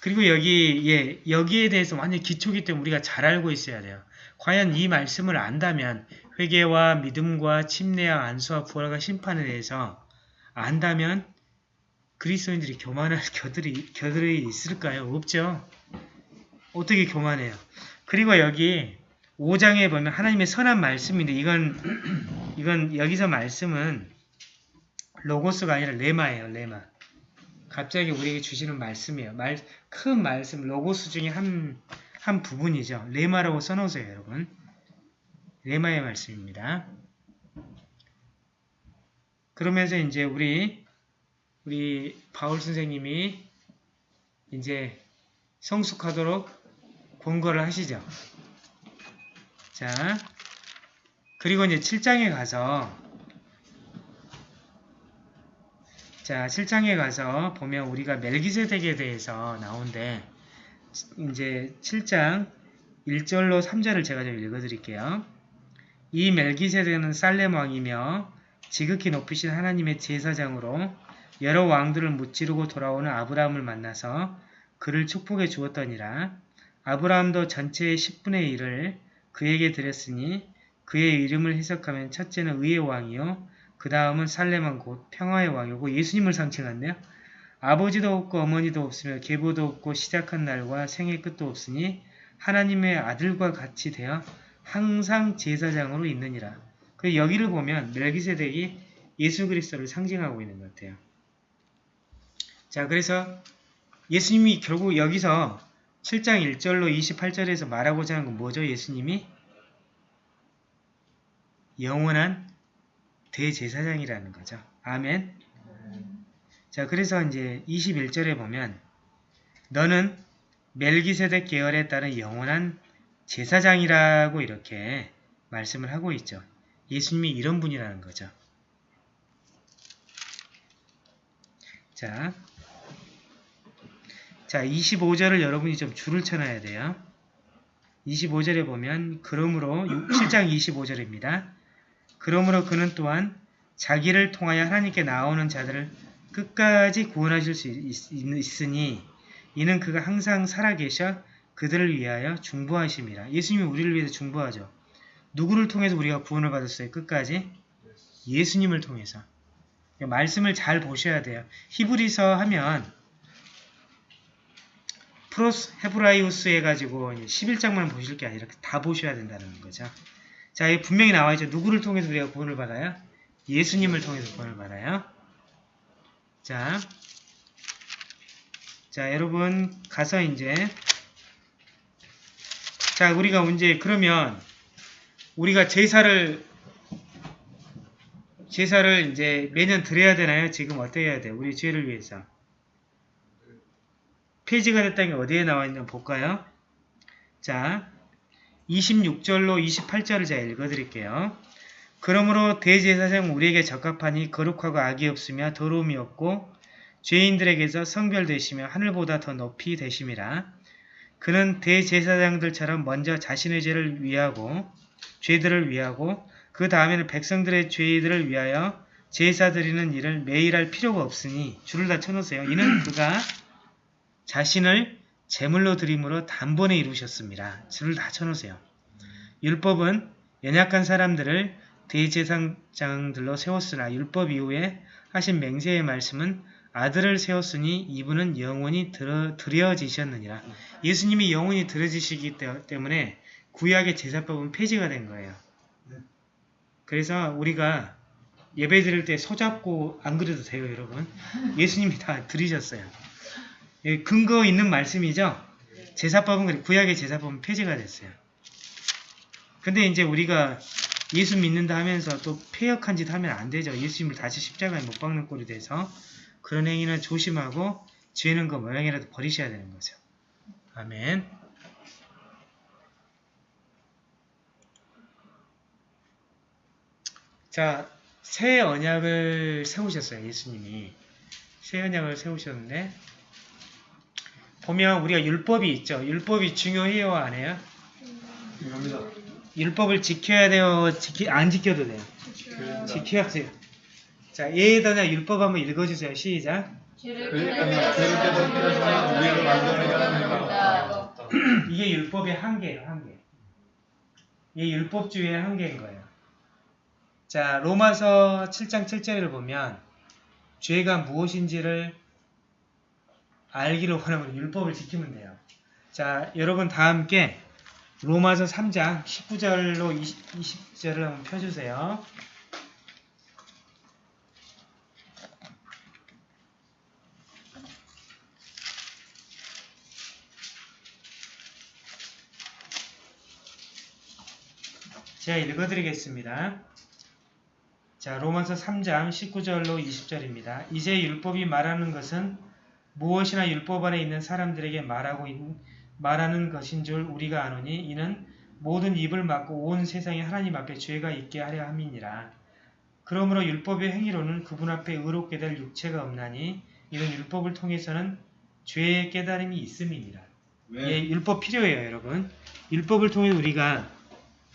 그리고 여기 예 여기에 대해서 완전 기초기 때문에 우리가 잘 알고 있어야 돼요. 과연 이 말씀을 안다면 회개와 믿음과 침례와 안수와 부활과 심판에 대해서 안다면 그리스도인들이 교만할 겨들이 겨들이 있을까요? 없죠. 어떻게 교만해요? 그리고 여기 5장에 보면 하나님의 선한 말씀인데 이건 이건 여기서 말씀은 로고스가 아니라 레마예요. 레마. 갑자기 우리에게 주시는 말씀이에요. 말, 큰 말씀, 로고스 중에 한, 한 부분이죠. 레마라고 써놓으세요, 여러분. 레마의 말씀입니다. 그러면서 이제 우리, 우리 바울 선생님이 이제 성숙하도록 권고를 하시죠. 자, 그리고 이제 7장에 가서 자, 7장에 가서 보면 우리가 멜기세덱에 대해서 나오는데 이제 7장 1절로 3절을 제가 좀 읽어드릴게요. 이 멜기세덱은 살렘 왕이며 지극히 높으신 하나님의 제사장으로 여러 왕들을 무찌르고 돌아오는 아브라함을 만나서 그를 축복해 주었더니라. 아브라함도 전체의 10분의 1을 그에게 드렸으니 그의 이름을 해석하면 첫째는 의의 왕이요 그 다음은 살렘은 곧 평화의 왕이고 예수님을 상징한대요. 아버지도 없고 어머니도 없으며 계보도 없고 시작한 날과 생의 끝도 없으니 하나님의 아들과 같이 되어 항상 제사장으로 있느니라. 그 여기를 보면 멜기세덱이 예수 그리스도를 상징하고 있는 것 같아요. 자, 그래서 예수님이 결국 여기서 7장 1절로 28절에서 말하고자 하는 건 뭐죠? 예수님이 영원한 대제사장이라는 거죠. 아멘. 자, 그래서 이제 21절에 보면 너는 멜기세덱 계열에 따른 영원한 제사장이라고 이렇게 말씀을 하고 있죠. 예수님이 이런 분이라는 거죠. 자, 자 25절을 여러분이 좀 줄을 쳐놔야 돼요. 25절에 보면 그러므로 7장 25절입니다. 그러므로 그는 또한 자기를 통하여 하나님께 나오는 자들을 끝까지 구원하실 수 있, 있으니 이는 그가 항상 살아계셔 그들을 위하여 중보하심이라. 예수님이 우리를 위해서 중보하죠. 누구를 통해서 우리가 구원을 받았어요? 끝까지? 예수님을 통해서. 말씀을 잘 보셔야 돼요. 히브리서 하면 프로스 헤브라이우스 해가지고 11장만 보실 게 아니라 다 보셔야 된다는 거죠. 자, 분명히 나와 있죠. 누구를 통해서 우리가 구원을 받아요? 예수님을 통해서 구원을 받아요. 자, 자, 여러분 가서 이제 자, 우리가 이제 그러면 우리가 제사를 제사를 이제 매년 드려야 되나요? 지금 어떻게 해야 돼요? 우리 죄를 위해서. 페이지가 됐다는 게 어디에 나와 있나 볼까요? 자, 26절로 28절을 제가 읽어드릴게요. 그러므로 대제사장 우리에게 적합하니 거룩하고 악이 없으며 더러움이 없고 죄인들에게서 성별되시며 하늘보다 더 높이 되심이라. 그는 대제사장들처럼 먼저 자신의 죄를 위하고 죄들을 위하고 그 다음에는 백성들의 죄들을 위하여 제사 드리는 일을 매일 할 필요가 없으니 줄을 다 쳐놓으세요. 이는 그가 자신을 제물로 드림으로 단번에 이루셨습니다. 줄을 다 쳐놓으세요. 율법은 연약한 사람들을 대제사장들로 세웠으나 율법 이후에 하신 맹세의 말씀은 아들을 세웠으니 이분은 영원히 들어, 드려지셨느니라. 예수님이 영원히 들어지시기 때- 때문에 구약의 제사법은 폐지가 된 거예요. 그래서 우리가 예배 드릴 때 손잡고 안 그래도 돼요, 여러분. 예수님이 다 드리셨어요. 예, 근거 있는 말씀이죠? 제사법은, 구약의 제사법은 폐지가 됐어요. 근데 이제 우리가 예수 믿는다 하면서 또 폐역한 짓 하면 안 되죠. 예수님을 다시 십자가에 못 박는 꼴이 돼서 그런 행위는 조심하고 죄는 그 모양이라도 버리셔야 되는 거죠. 아멘. 자, 새 언약을 세우셨어요. 예수님이. 새 언약을 세우셨는데 보면 우리가 율법이 있죠. 율법이 중요해요, 안 해요? 중요합니다. 율법을 지켜야 돼요? 지키, 안 지켜도 돼요? 지켜야 돼요. 자, 예에다나 율법 한번 읽어주세요. 시작. 그러니까. 이게 율법의 한계예요, 한계. 이게 율법주의의 한계인 거예요. 자, 로마서 7장 7절을 보면 죄가 무엇인지를 알기를 원하면 율법을 지키면 돼요. 자, 여러분 다 함께 로마서 3장 19절로 20, 20절을 한번 펴주세요. 제가 읽어드리겠습니다. 자, 로마서 3장 19절로 20절입니다. 이제 율법이 말하는 것은 무엇이나 율법 안에 있는 사람들에게 말하고 있, 말하는 것인 줄 우리가 아노니 이는 모든 입을 막고 온 세상에 하나님 앞에 죄가 있게 하려 함이니라. 그러므로 율법의 행위로는 그분 앞에 의롭게 될 육체가 없나니 이는 율법을 통해서는 죄의 깨달음이 있음이니라. 예, 율법 필요해요, 여러분. 율법을 통해 우리가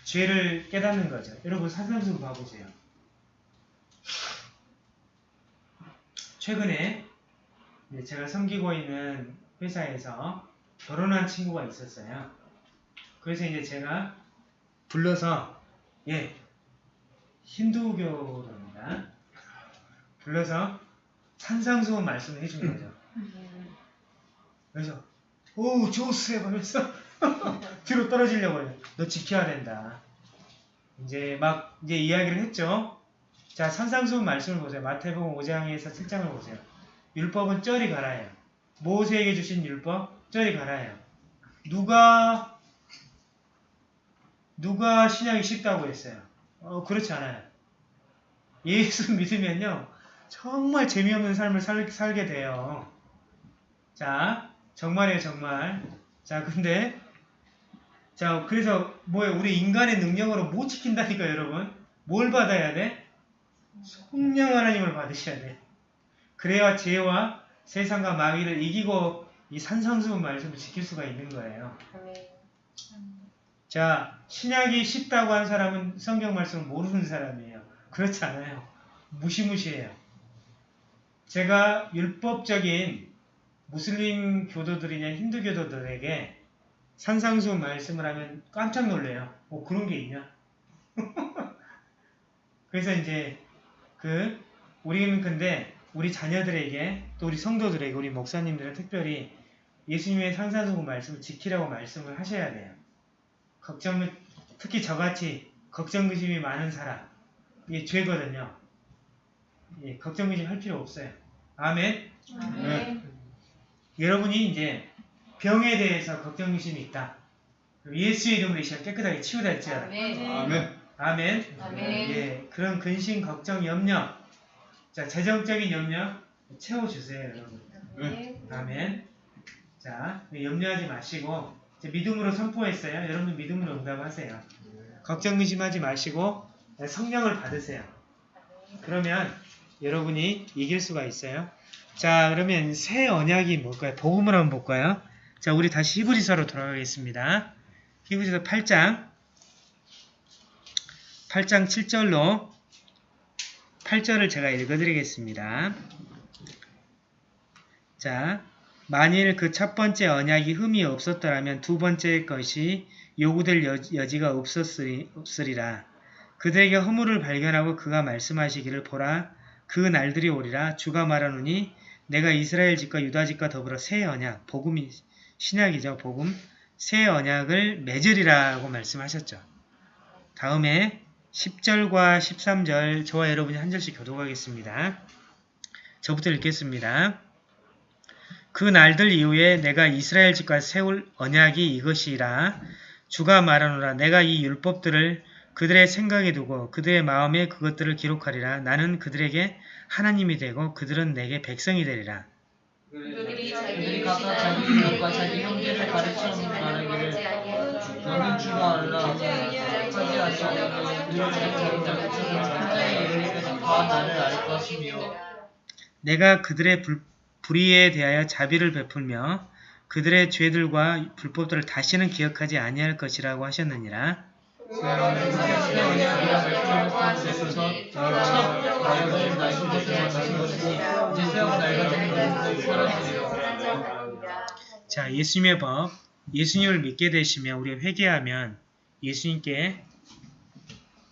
죄를 깨닫는 거죠. 여러분 산상수훈 봐보세요. 최근에 이제 제가 섬기고 있는 회사에서 결혼한 친구가 있었어요. 그래서 이제 제가 불러서 예 힌두교입니다. 불러서 산상수훈 말씀을 해준 거죠. 그래서 오 조셉 하면서 뒤로 떨어지려고 해요. 너 지켜야 된다. 이제 막 이제 이야기를 했죠. 자 산상수훈 말씀을 보세요. 마태복음 5장에서 7장을 보세요. 율법은 쩌리 가라예요. 모세에게 주신 율법 쩌리 가라예요. 누가 누가 신약이 쉽다고 했어요? 어 그렇지 않아요. 예수 믿으면요 정말 재미없는 삶을 살, 살게 돼요. 자 정말이에요 정말. 자 근데 자 그래서 뭐예요 우리 인간의 능력으로 못 지킨다니까 여러분 뭘 받아야 돼? 성령 하나님을 받으셔야 돼. 그래야 죄와 세상과 마귀를 이기고 이 산상수훈 말씀을 지킬 수가 있는 거예요. 자, 신약이 쉽다고 한 사람은 성경 말씀을 모르는 사람이에요. 그렇지 않아요. 무시무시해요. 제가 율법적인 무슬림 교도들이나 힌두 교도들에게 산상수훈 말씀을 하면 깜짝 놀래요. 어, 그런 게 있냐? 그래서 이제 그 우리는 근데 우리 자녀들에게 또 우리 성도들에게 우리 목사님들은 특별히 예수님의 상산수훈 말씀을 지키라고 말씀을 하셔야 돼요. 걱정 특히 저같이 걱정 의심이 많은 사람 이게 죄거든요. 예, 걱정 의심 할 필요 없어요. 아멘. 네. 여러분이 이제 병에 대해서 걱정 의심이 있다. 예수의 이름으로 이 시간 깨끗하게 치유다 했잖아요. 아멘. 아멘. 아멘. 아멘. 예, 그런 근심, 걱정, 염려. 자, 재정적인 염려 채워주세요, 여러분. 아멘. 아멘. 자, 염려하지 마시고 믿음으로 선포했어요. 여러분 믿음으로 응답하세요. 걱정 근심하지 마시고 성령을 받으세요. 그러면 여러분이 이길 수가 있어요. 자, 그러면 새 언약이 뭘까요? 복음을 한번 볼까요? 자, 우리 다시 히브리서로 돌아가겠습니다. 히브리서 8장 8장 7절로 8절을 제가 읽어드리겠습니다. 자, 만일 그 첫 번째 언약이 흠이 없었더라면 두 번째 것이 요구될 여, 여지가 없었으리, 없으리라. 그들에게 허물을 발견하고 그가 말씀하시기를 보라 그 날들이 오리라 주가 말하노니 내가 이스라엘 집과 유다 집과 더불어 새 언약 복음이 신약이죠 복음 새 언약을 맺으리라고 말씀하셨죠. 다음에 10절과 13절 저와 여러분이 한 절씩 교독하겠습니다. 저부터 읽겠습니다. 그 날들 이후에 내가 이스라엘 집과 세울 언약이 이것이라. 주가 말하노라. 내가 이 율법들을 그들의 생각에 두고 그들의 마음에 그것들을 기록하리라. 나는 그들에게 하나님이 되고 그들은 내게 백성이 되리라. 그들이 자기 각각 자기 이웃과 자기 형제를 가르쳐 말하기를 너는 주가 알라 하지 아니하면 그들을 자기 자기 천자에 이르기까지 다 나를 알 것이며 내가 그들의 불, 불의에 대하여 자비를 베풀며 그들의 죄들과 불법들을 다시는 기억하지 아니할 것이라고 하셨느니라 새 언약 이라 말씀하셨으면서 첫 말씀을 말씀하신 것이니 이제 새우 낡아진 것은 사라지리라 자, 예수님의 법, 예수님을 믿게 되시면 우리가 회개하면 예수님께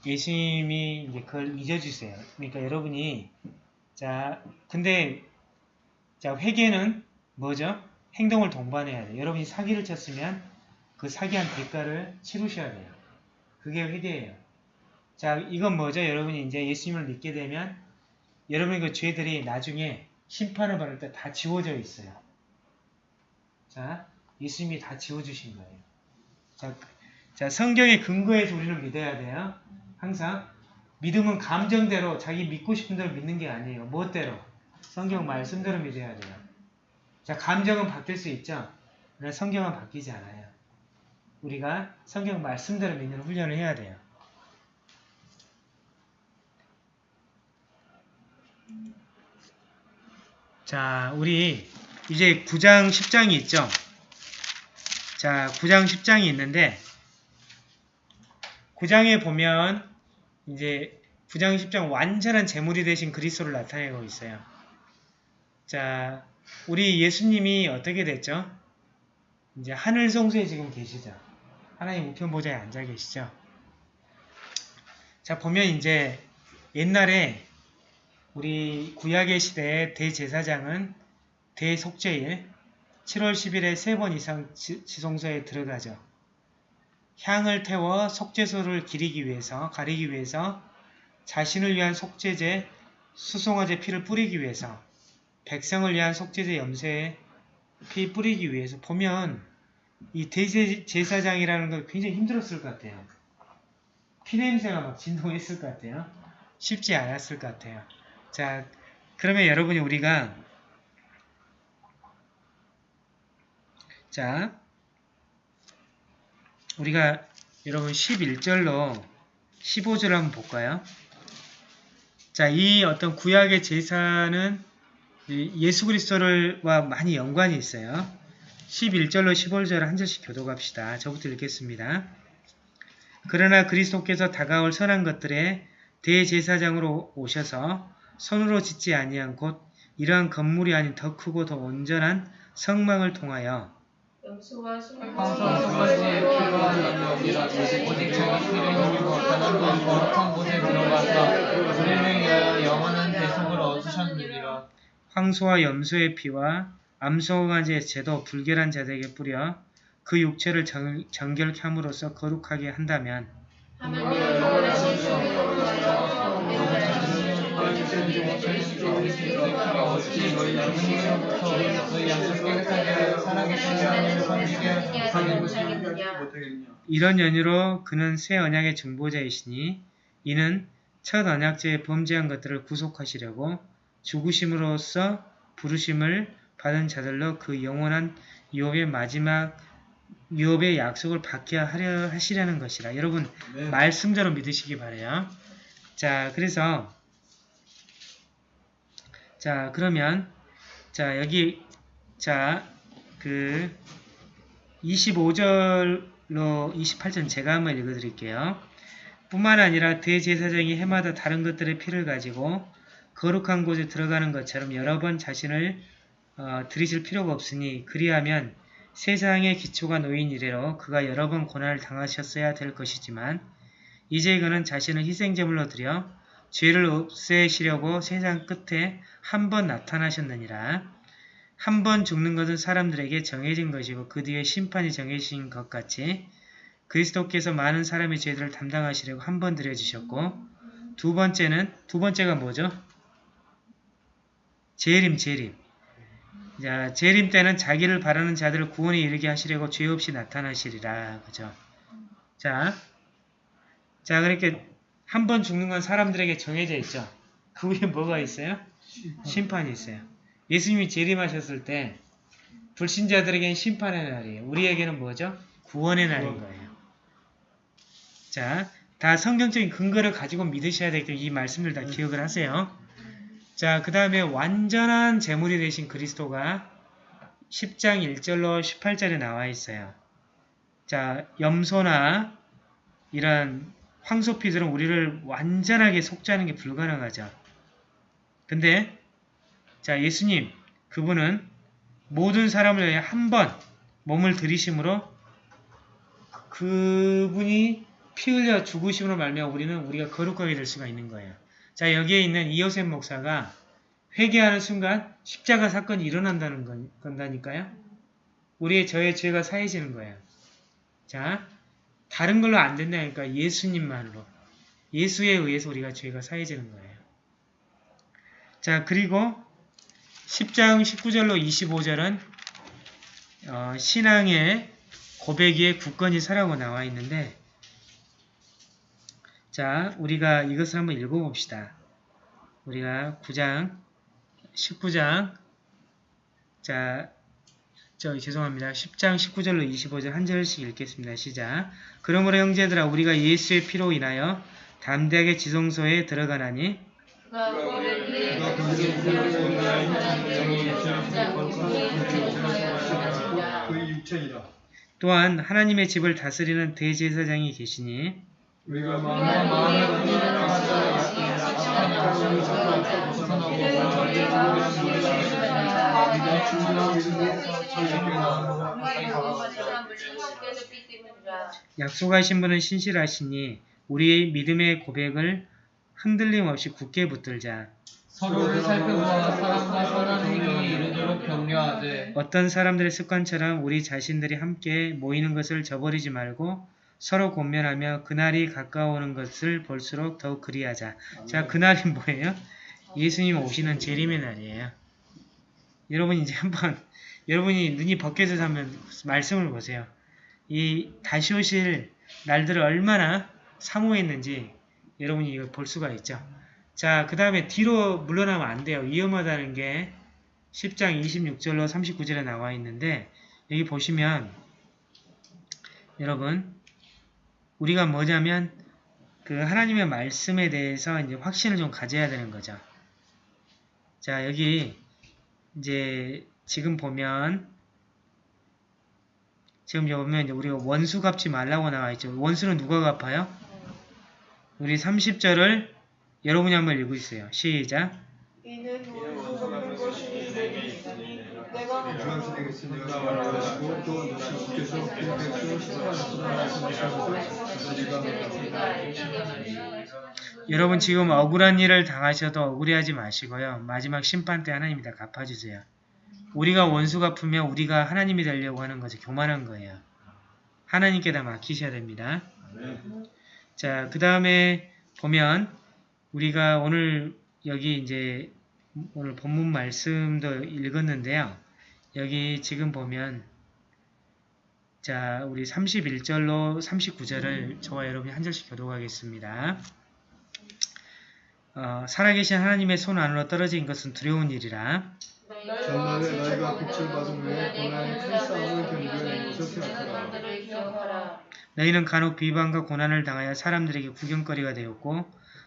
예수님이 이제 그걸 잊어주세요. 그러니까 여러분이 자, 근데 자 회개는 뭐죠? 행동을 동반해야 돼요. 여러분이 사기를 쳤으면 그 사기한 대가를 치르셔야 돼요. 그게 회개예요. 자, 이건 뭐죠? 여러분이 이제 예수님을 믿게 되면 여러분의 그 죄들이 나중에 심판을 받을 때 다 지워져 있어요. 자, 예수님이 다 지워주신 거예요. 자, 자, 성경의 근거에서 우리는 믿어야 돼요. 항상. 믿음은 감정대로 자기 믿고 싶은 대로 믿는 게 아니에요. 무엇대로? 성경 말씀대로 믿어야 돼요. 자, 감정은 바뀔 수 있죠. 그러나 성경은 바뀌지 않아요. 우리가 성경 말씀대로 믿는 훈련을 해야 돼요. 자, 우리 이제 9장, 10장이 있죠. 자, 9장, 10장이 있는데 9장에 보면 이제 9장, 10장 완전한 제물이 되신 그리스도를 나타내고 있어요. 자, 우리 예수님이 어떻게 됐죠? 이제 하늘 성소에 지금 계시죠. 하나님 우편 보좌에 앉아 계시죠. 자, 보면 이제 옛날에 우리 구약의 시대의 대제사장은 대속죄일 7월 10일에 세 번 이상 지, 지성소에 들어가죠. 향을 태워 속죄소를 기리기 위해서, 가리기 위해서 자신을 위한 속죄제, 수송화제 피를 뿌리기 위해서 백성을 위한 속죄제 염세에 피 뿌리기 위해서 보면 이 대제사장이라는 거 굉장히 힘들었을 것 같아요. 피냄새가 막 진동했을 것 같아요. 쉽지 않았을 것 같아요. 자, 그러면 여러분이 우리가 자, 우리가 여러분 11절로 15절 한번 볼까요? 자, 이 어떤 구약의 제사는 예수 그리스도를와 많이 연관이 있어요. 11절로 15절 한 절씩 교독합시다. 저부터 읽겠습니다. 그러나 그리스도께서 다가올 선한 것들에 대제사장으로 오셔서 손으로 짓지 아니한 곧 이러한 건물이 아닌 더 크고 더 온전한 성망을 통하여 황소와 염소의 피와 암소가지의 제도 불결한 자들에게 뿌려 그 육체를 정, 정결케 함으로써 거룩하게 한다면 이런 연유로 그는 새 언약의 중보자이시니 이는 첫 언약제에 범죄한 것들을 구속하시려고 죽으심으로써 부르심을 받은 자들로 그 영원한 유업의 마지막 유업의 약속을 받게 하려 하시려는 것이라. 여러분 네. 말씀대로 믿으시기 바래요. 자, 그래서 자, 그러면 자, 여기 자, 그 25절로 28절 제가 한번 읽어 드릴게요. 뿐만 아니라 대제사장이 해마다 다른 것들의 피를 가지고 거룩한 곳에 들어가는 것처럼 여러 번 자신을 어, 들이실 필요가 없으니 그리하면 세상의 기초가 놓인 이래로 그가 여러 번 고난을 당하셨어야 될 것이지만 이제 그는 자신을 희생제물로 드려 죄를 없애시려고 세상 끝에 한 번 나타나셨느니라. 한 번 죽는 것은 사람들에게 정해진 것이고 그 뒤에 심판이 정해진 것 같이 그리스도께서 많은 사람의 죄들을 담당하시려고 한 번 드려주셨고 두 번째는 두 번째가 뭐죠? 재림 재림 자, 재림 때는 자기를 바라는 자들을 구원에 이르게 하시려고 죄 없이 나타나시리라. 그죠? 자, 자, 그렇게 한 번 죽는 건 사람들에게 정해져 있죠. 그 위에 뭐가 있어요? 심판이 있어요. 예수님이 재림하셨을 때 불신자들에게는 심판의 날이에요. 우리에게는 뭐죠? 구원의 날인 거예요. 자, 다 성경적인 근거를 가지고 믿으셔야 되기 때문에 이 말씀들 다 기억을 하세요. 자, 그 다음에 완전한 제물이 되신 그리스도가 10장 1절로 18절에 나와 있어요. 자, 염소나 이런 황소피들은 우리를 완전하게 속죄하는 게 불가능하죠. 근데 자, 예수님 그분은 모든 사람을 위해 한 번 몸을 들이심으로 그분이 피 흘려 죽으심으로 말미암아 우리는 우리가 거룩하게 될 수가 있는 거예요. 자, 여기에 있는 이호셉 목사가 회개하는 순간 십자가 사건이 일어난다는 건, 건다니까요. 우리의 저의 죄가 사해지는 거예요. 자, 다른 걸로 안 된다니까 예수님만으로. 예수에 의해서 우리가 죄가 사해지는 거예요. 자, 그리고 10장 19절로 25절은 어, 신앙의 고백 위에 굳건히 서라고 나와 있는데 자, 우리가 이것을 한번 읽어봅시다. 우리가 9장, 19장, 자, 저 죄송합니다. 10장 19절로 25절 한 절씩 읽겠습니다. 시작. 그러므로 형제들아 우리가 예수의 피로 인하여 담대하게 지성소에 들어가나니 또한 하나님의 집을 다스리는 대제사장이 계시니 우리가 마음의 마음의 벗어나고 충분한 믿음으로 저희에게 약속하신 분은 신실하시니 우리의 믿음의 고백을 흔들림 없이 굳게 붙들자. 서로를 살펴보아 사랑과 선한 행위에 이르도록 격려하되 어떤 사람들의 습관처럼 우리 자신들이 함께 모이는 것을 저버리지 말고 서로 권면하며 그날이 가까워오는 것을 볼수록 더욱 그리하자. 자, 그날이 뭐예요? 예수님 오시는 재림의 날이에요. 여러분 이제 한번 여러분이 눈이 벗겨져서 한번 말씀을 보세요. 이 다시 오실 날들을 얼마나 사모했는지 여러분이 이걸 볼 수가 있죠. 자, 그 다음에 뒤로 물러나면 안 돼요. 위험하다는 게 10장 26절로 39절에 나와 있는데 여기 보시면 여러분 우리가 뭐냐면 그 하나님의 말씀에 대해서 이제 확신을 좀 가져야 되는 거죠. 자, 여기 이제 지금 보면 지금 보면 이제 우리가 원수 갚지 말라고 나와 있죠. 원수는 누가 갚아요? 우리 30절을 여러분이 한번 읽고 있어요. 시작. 이는 원수 갚는 것이 내게 있으니 내가 되겠으니까 말하시고 또 말씀하시면서 우리가 여러분 지금 억울한 일을 당하셔도 억울해하지 마시고요. 마지막 심판 때 하나님이 다 갚아주세요. 우리가 원수 갚으면 우리가 하나님이 되려고 하는 거죠. 교만한 거예요. 하나님께 다 맡기셔야 됩니다. 자, 그 다음에 보면 우리가 오늘 여기 이제 오늘 본문 말씀도 읽었는데요. 여기 지금 보면 자 우리 31절로 39절을 저와 여러분이 한 절씩 교독하겠습니다. 어, 살아계신 하나님의 손 안으로 떨어진 것은 두려운 일이라 전날에 너희가 빛을 받은 후에 고난의 큰 싸움을 견뎌낸 것을 생각하라. 들을 기억하라. 너희는 간혹 비방과 고난을 당하여 사람들에게 구경거리가 되었고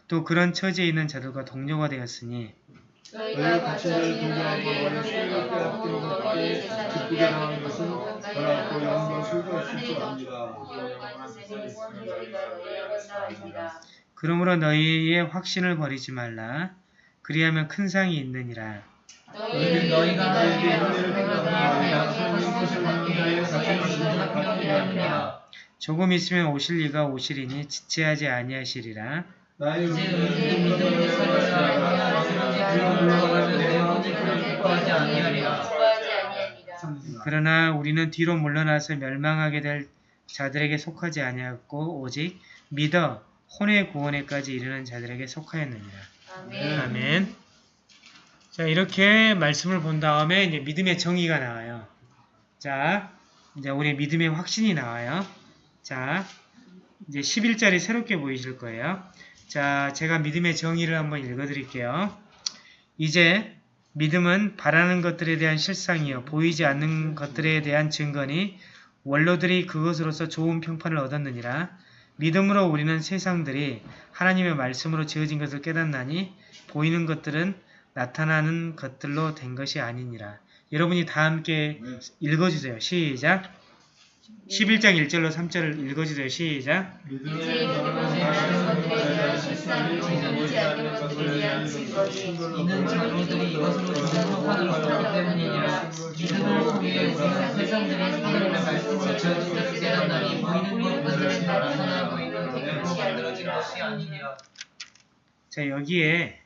또 그런 처지에 있는 자들과 동료가 되었으니 너희가 가치를 동정한 것만이 수익을 빼앗긴 것밖에 기쁘게 당한 것은 너라고 영광 있을 줄 압니다. 그러므로 너희의 확신을 버리지 말라 그리하면 큰 상이 있느니라 너희는 너희가 은혜를 받는 자의 받게 하느니라. 조금 있으면 오실 이가 오시리니 지체하지 아니하시리라 나의 내 영혼이 그를 기뻐하지 아니하리라 그러나 우리는 뒤로 물러나서 멸망하게 될 자들에게 속하지 아니하였고 오직 믿어 혼의 구원에까지 이르는 자들에게 속하였느니라 아멘. 자, 이렇게 말씀을 본 다음에 이제 믿음의 정의가 나와요. 자, 이제 우리 믿음의 확신이 나와요. 자, 이제 11절이 새롭게 보이실 거예요. 자, 제가 믿음의 정의를 한번 읽어 드릴게요. 이제 믿음은 바라는 것들에 대한 실상이요 보이지 않는 것들에 대한 증거니 원로들이 그것으로서 좋은 평판을 얻었느니라. 믿음으로 우리는 세상들이 하나님의 말씀으로 지어진 것을 깨닫나니 보이는 것들은 나타나는 것들로 된 것이 아니니라. 여러분이 다 함께 읽어주세요. 시작. 11장 1절로 3절을 읽어주세요. 시작. 자, 여기에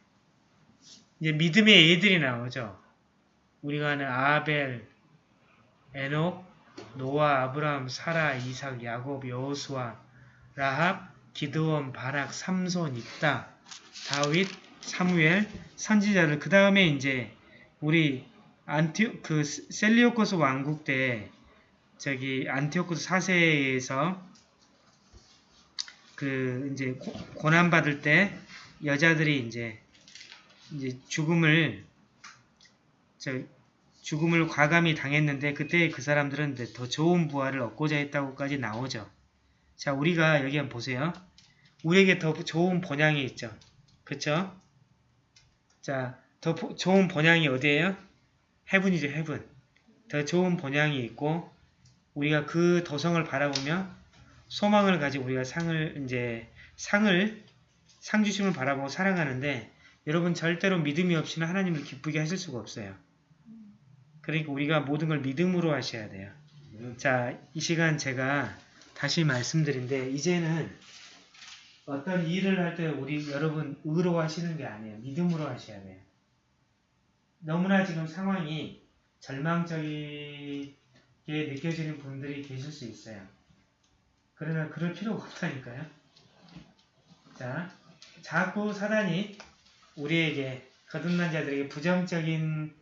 이제 믿음의 예들이 나오죠. 우리가 아는 아벨, 에녹, 노아, 아브라함, 사라, 이삭, 야곱, 여호수아, 라합, 기드온, 바락, 삼손, 입다, 다윗, 사무엘, 선지자들. 그 다음에 이제 우리 안티 그 셀레우코스 왕국 때 저기 안티오코스 4세에서 그 이제 고난 받을 때 여자들이 이제 이제 죽음을 저 죽음을 과감히 당했는데 그때 그 사람들은 더 좋은 부활을 얻고자 했다고까지 나오죠. 자, 우리가 여기 한번 보세요. 우리에게 더 좋은 본향이 있죠. 그쵸? 자, 더 보- 좋은 본향이 어디예요? 해븐이죠, 해븐. 더 좋은 본향이 있고 우리가 그 도성을 바라보며 소망을 가지고 우리가 상을 이제 상을 상 주심을 바라보고 살아가는데 여러분 절대로 믿음이 없이는 하나님을 기쁘게 하실 수가 없어요. 그러니까 우리가 모든 걸 믿음으로 하셔야 돼요. 자, 이 시간 제가 다시 말씀드린데 이제는 어떤 일을 할 때 우리 여러분 의로 하시는 게 아니에요. 믿음으로 하셔야 돼요. 너무나 지금 상황이 절망적이게 느껴지는 분들이 계실 수 있어요. 그러나 그럴 필요가 없다니까요. 자, 자꾸 사단이 우리에게 거듭난 자들에게 부정적인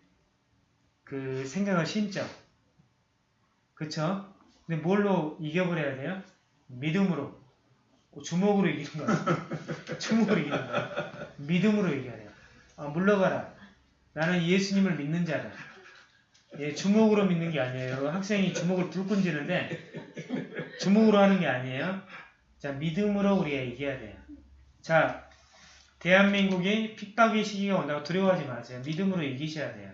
그 생각을 심죠. 그쵸? 근데 뭘로 이겨버려야 돼요? 믿음으로. 주먹으로 이기는 거야. 주먹으로 이기는 거야. 믿음으로 이겨야 돼요. 아, 물러가라. 나는 예수님을 믿는 자다. 예, 주먹으로 믿는 게 아니에요. 학생이 주먹을 불끈 쥐는데 주먹으로 하는 게 아니에요. 자, 믿음으로 우리가 이겨야 돼요. 자, 대한민국이 핍박의 시기가 온다고 두려워하지 마세요. 믿음으로 이기셔야 돼요.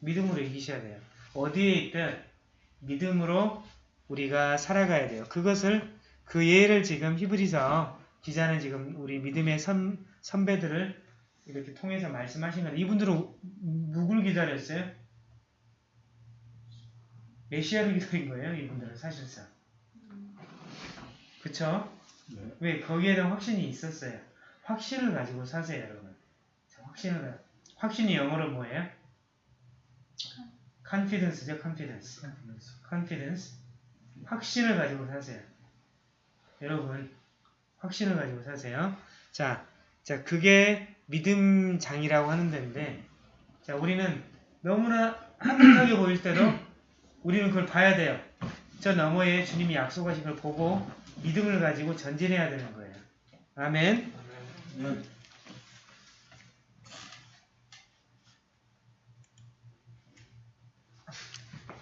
믿음으로 이기셔야 돼요. 어디에 있든 믿음으로 우리가 살아가야 돼요. 그것을 그 예를 지금 히브리서 기자는 지금 우리 믿음의 선, 선배들을 이렇게 통해서 말씀하시는 이분들은 누굴 기다렸어요? 메시아를 기다린 거예요. 이분들은 사실상. 그쵸? 네. 왜? 거기에 대한 확신이 있었어요. 확신을 가지고 사세요, 여러분. 자, 확신을 가 확신이 영어로 뭐예요? Confidence죠, confidence. confidence. 확신을 가지고 사세요. 여러분, 확신을 가지고 사세요. 자, 자, 그게 믿음장이라고 하는 데인데 자 우리는 너무나 한적하게 보일 때도 우리는 그걸 봐야 돼요. 저 너머에 주님이 약속하신 걸 보고 믿음을 가지고 전진해야 되는 거예요. 아멘.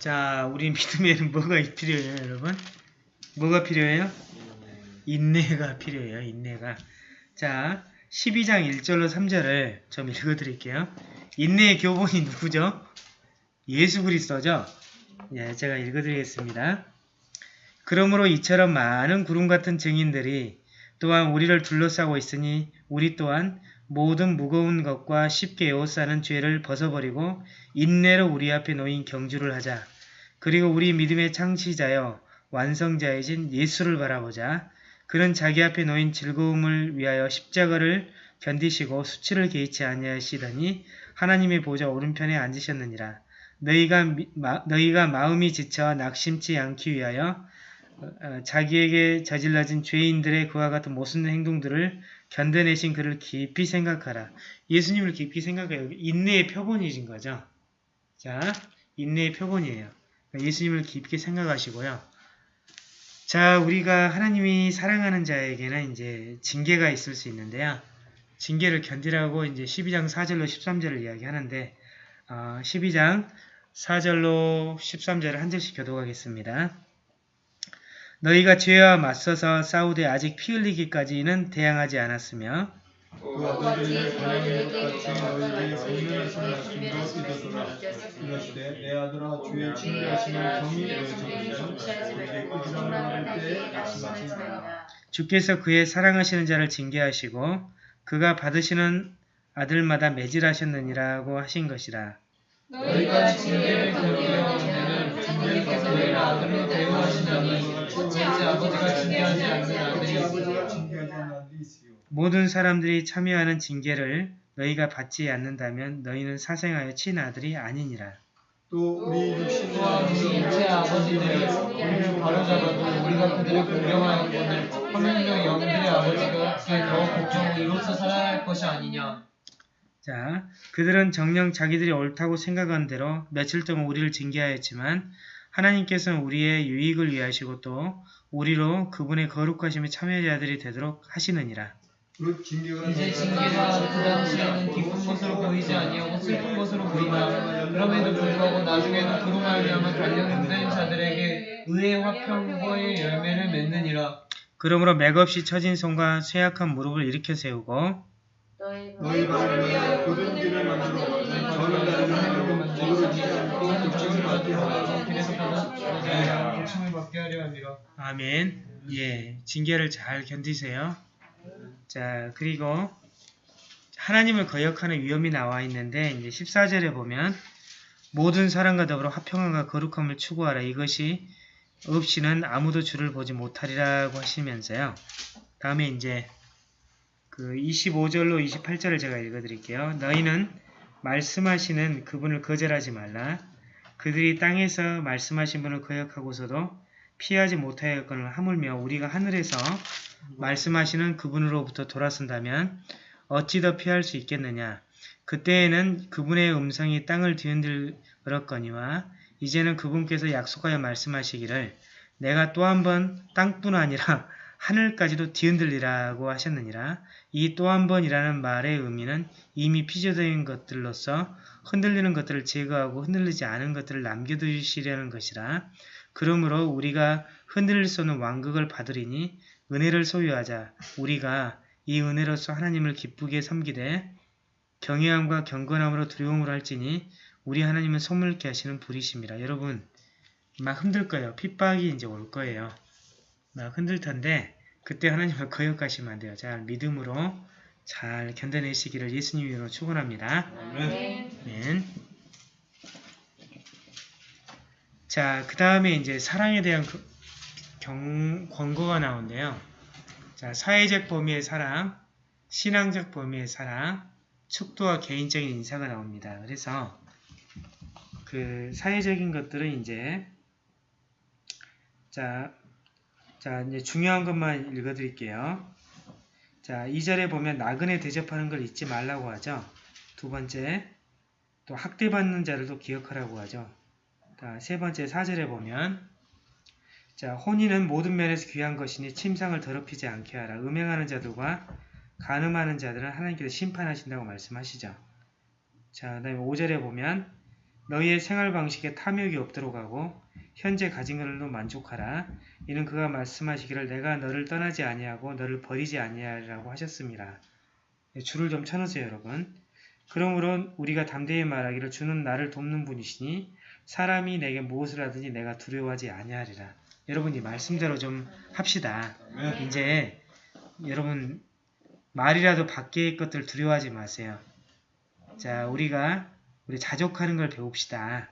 자, 우리 믿음에는 뭐가 필요해요, 여러분? 뭐가 필요해요? 인내가 필요해요, 인내가. 자, 12장 1절로 3절을 좀 읽어드릴게요. 인내의 교본이 누구죠? 예수 그리스도죠? 예, 제가 읽어드리겠습니다. 그러므로 이처럼 많은 구름 같은 증인들이 또한 우리를 둘러싸고 있으니 우리 또한 모든 무거운 것과 쉽게 에워싸는 죄를 벗어버리고 인내로 우리 앞에 놓인 경주를 하자. 그리고 우리 믿음의 창시자여 완성자이신 예수를 바라보자. 그는 자기 앞에 놓인 즐거움을 위하여 십자가를 견디시고 수치를 개의치 아니하시더니 하나님의 보좌 오른편에 앉으셨느니라. 너희가, 미- 마, 너희가 마음이 지쳐 낙심치 않기 위하여 어, 어, 자기에게 저질러진 죄인들의 그와 같은 못쓰는 행동들을 견뎌내신 그를 깊이 생각하라. 예수님을 깊이 생각해요. 인내의 표본이신 거죠. 자, 인내의 표본이에요. 예수님을 깊게 생각하시고요. 자, 우리가 하나님이 사랑하는 자에게는 이제 징계가 있을 수 있는데요. 징계를 견디라고 이제 12장 4절로 13절을 이야기하는데, 어, 12장 4절로 13절을 한 절씩 교도하겠습니다. 너희가 죄와 맞서서 싸우되 아직 피 흘리기까지는 대항하지 않았으며 그 성령하신 말씀도 이르더라 이르시되 내 아들아 주의 꾸준함을 할 때에 말씀하신 주께서 그의 사랑하시는 자를 징계하시고 그가 받으시는 아들마다 매질하셨느니라고 하신 것이라. 너희가 징계를 견디려 하면은 주님께서 너희를 아들로 대우하시나니 어찌 아버지가 징계하지 않는 아들이 징계하지 않는 모든 사람들이 참여하는 징계를 너희가 받지 않는다면 너희는 사생하여 친 아들이 아니니라. 또 우리 육신과 우리 일체 아버지들이 우리를 바로잡아도 우리가 그들을 공경하였거늘 하물며 영들의 아버지가 그의 더욱 복종을 이로써 살아야 할 것이 아니냐 자, 그들은 정녕 자기들이 옳다고 생각한 대로 며칠 동안 우리를 징계하였지만 하나님께서는 우리의 유익을 위하시고 또 우리로 그분의 거룩하심의 참여자들이 되도록 하시느니라. 그 징계가 이제 징계가 그 당시에는 기쁜 것으로 보이지 아니하고 슬픈 것으로 보이나 그럼에도 불구하고 나중에는 그로 말미암아 단련된 자들에게 의의 화평과의 열매를 맺느니라 그러므로 맥없이 처진 손과 쇠약한 무릎을 일으켜 세우고 너희가 위하여 고든 길을 만들어 저는 나를 행하고 오르지 않고 걱정을 받게 하라 길에서 받아 고침을 받게 하려 함이라 아멘. 예, 징계를 잘 견디세요. 자, 그리고 하나님을 거역하는 위험이 나와 있는데 이제 14절에 보면 모든 사람과 더불어 화평함과 거룩함을 추구하라. 이것이 없이는 아무도 주를 보지 못하리라고 하시면서요. 다음에 이제 그 25절로 28절을 제가 읽어드릴게요. 너희는 말씀하시는 그분을 거절하지 말라. 그들이 땅에서 말씀하신 분을 거역하고서도 피하지 못하였거늘 하물며 우리가 하늘에서 말씀하시는 그분으로부터 돌아선다면 어찌 더 피할 수 있겠느냐. 그때에는 그분의 음성이 땅을 뒤흔들었거니와 이제는 그분께서 약속하여 말씀하시기를 내가 또 한 번 땅뿐 아니라 하늘까지도 뒤흔들리라고 하셨느니라. 이 또 한 번이라는 말의 의미는 이미 피조된 것들로서 흔들리는 것들을 제거하고 흔들리지 않은 것들을 남겨두시려는 것이라. 그러므로 우리가 흔들릴 수 없는 왕국을 받으리니 은혜를 소유하자. 우리가 이 은혜로서 하나님을 기쁘게 섬기되 경외함과 경건함으로 두려움으로 할지니 우리 하나님은 소물케 하시는 불이십니다. 여러분 막 흔들 거예요. 핍박이 이제 올 거예요. 막 흔들 텐데 그때 하나님을 거역하시면 안 돼요. 잘 믿음으로 잘 견뎌내시기를 예수님 이름으로 축원합니다. 아멘. 자, 그 다음에 이제 사랑에 대한 그- 경, 권고가 나오는데요. 자, 사회적 범위의 사랑, 신앙적 범위의 사랑, 축도와 개인적인 인사가 나옵니다. 그래서 그 사회적인 것들은 이제 자, 자 이제 중요한 것만 읽어드릴게요. 자, 2절에 보면 나그네 대접하는 걸 잊지 말라고 하죠. 두 번째, 또 학대받는 자들도 기억하라고 하죠. 자, 세 번째 4절에 보면 자, 혼인은 모든 면에서 귀한 것이니 침상을 더럽히지 않게 하라. 음행하는 자들과 간음하는 자들은 하나님께서 심판하신다고 말씀하시죠. 자, 그 다음에 5절에 보면 너희의 생활 방식에 탐욕이 없도록 하고 현재 가진 것으로 만족하라. 이는 그가 말씀하시기를 내가 너를 떠나지 아니하고 너를 버리지 아니하리라고 하셨습니다. 네, 줄을 좀 쳐놓으세요, 여러분. 그러므로 우리가 담대히 말하기를 주는 나를 돕는 분이시니 사람이 내게 무엇을 하든지 내가 두려워하지 아니하리라. 여러분 이 말씀대로 좀 합시다. 네. 이제 여러분 말이라도 밖의 것들 두려워하지 마세요. 자, 우리가 우리 자족하는 걸 배웁시다.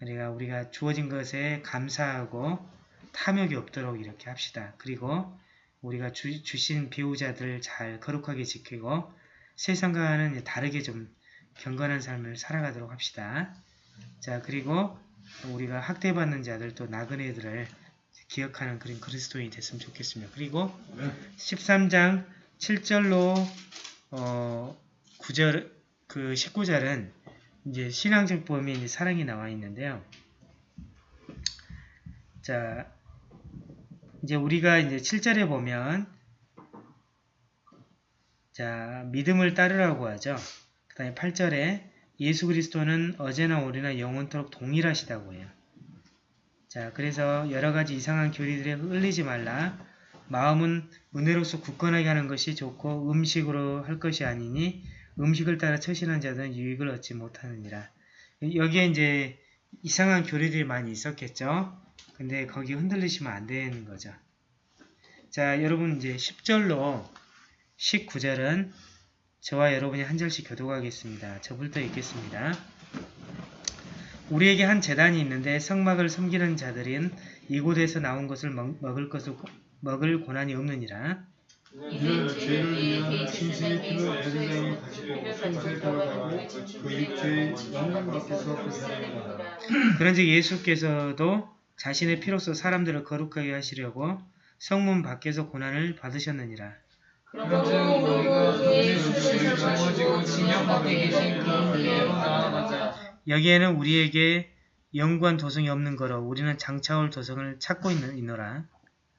우리가 우리가 주어진 것에 감사하고 탐욕이 없도록 이렇게 합시다. 그리고 우리가 주, 주신 배우자들 잘 거룩하게 지키고 세상과는 다르게 좀 경건한 삶을 살아가도록 합시다. 자, 그리고 우리가 학대받는 자들 또 나그네들을 기억하는 그런 그리스도인이 됐으면 좋겠습니다. 그리고 13장 7절로 어, 9절 그 19절은 이제 신앙적 범위 이제 사랑이 나와 있는데요. 자, 이제 우리가 이제 7절에 보면 자, 믿음을 따르라고 하죠. 그 다음에 8절에 예수 그리스도는 어제나 오늘이나 영원토록 동일하시다고 해요. 자, 그래서 여러 가지 이상한 교리들에 흘리지 말라. 마음은 은혜로서 굳건하게 하는 것이 좋고 음식으로 할 것이 아니니 음식을 따라 처신한 자들은 유익을 얻지 못하느니라. 여기에 이제 이상한 교리들이 많이 있었겠죠. 근데 거기 흔들리시면 안 되는 거죠. 자, 여러분 이제 10절로 19절은 저와 여러분이 한 절씩 교도하겠습니다. 저부터 읽겠습니다. 우리에게 한 재단이 있는데 성막을 섬기는 자들인 이곳에서 나온 것을 먹, 먹을 것을 먹을 고난이 없느니라. 이는 죄를 진실의 피로 그 입죄의 영광 밖에서 그 사람이라. 그런즉 예수께서도 자신의 피로써 사람들을 거룩하게 하시려고 성문 밖에서 고난을 받으셨느니라. 그런즉 너희가 그의 수치를 짊어지고 밖에 계신 그분께로 나아가자. 여기에는 우리에게 영구한 도성이 없는 거로 우리는 장차올 도성을 찾고 있는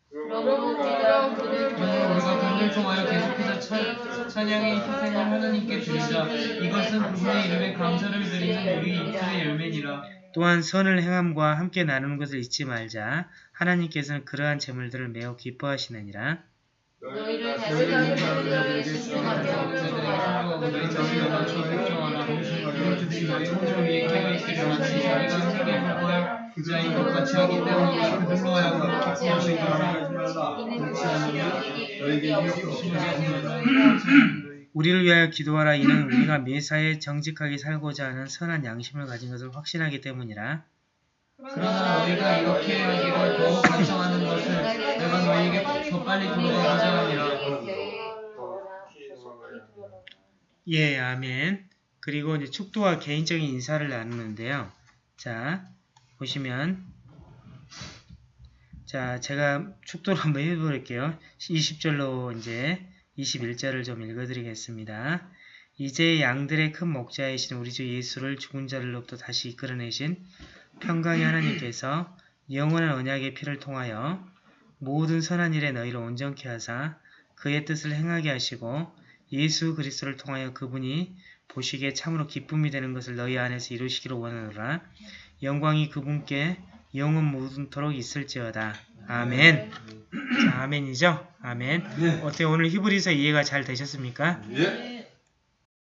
그러므로 우리가 그를 통하여 계속해서 찬- 찬양의 희생을 하나님께 드리자. 이것은 그분의 이름에 감사를 드리는 우리 입술의 열매니라. 또한 선을 행함과 함께 나누는 것을 잊지 말자. 하나님께서는 그러한 재물들을 매우 기뻐하시느니라. 너희를 다스리는 너희 너희 혼종 깨어 자인 것 같이 하기 때문에. 그렇지 않으면 너에게. 우리를 위하여 기도하라. 이는 우리가 매사에 정직하게 살고자 하는 선한 양심을 가진 것을 확신하기 때문이라. 그러나 너희가 이렇게 하기를 더욱 간청하는 것을 내가 너희에게 더 빨리 돌아가고자 하니라. 예, 아멘. 그리고 이제 축도와 개인적인 인사를 나누는데요. 자, 보시면 자, 제가 축도를 한번 해볼게요. 20절로 이제 21절을 좀 읽어드리겠습니다. 이제 양들의 큰 목자이신 우리 주 예수를 죽은 자들로부터 다시 이끌어내신 평강의 하나님께서 영원한 언약의 피를 통하여 모든 선한 일에 너희를 온전케 하사 그의 뜻을 행하게 하시고 예수 그리스도를 통하여 그분이 보시기에 참으로 기쁨이 되는 것을 너희 안에서 이루시기를 원하노라. 영광이 그분께 영원 모든토록 있을지어다. 아멘. 자, 아멘이죠? 아멘. 어때요? 오늘 히브리서 이해가 잘 되셨습니까? 예.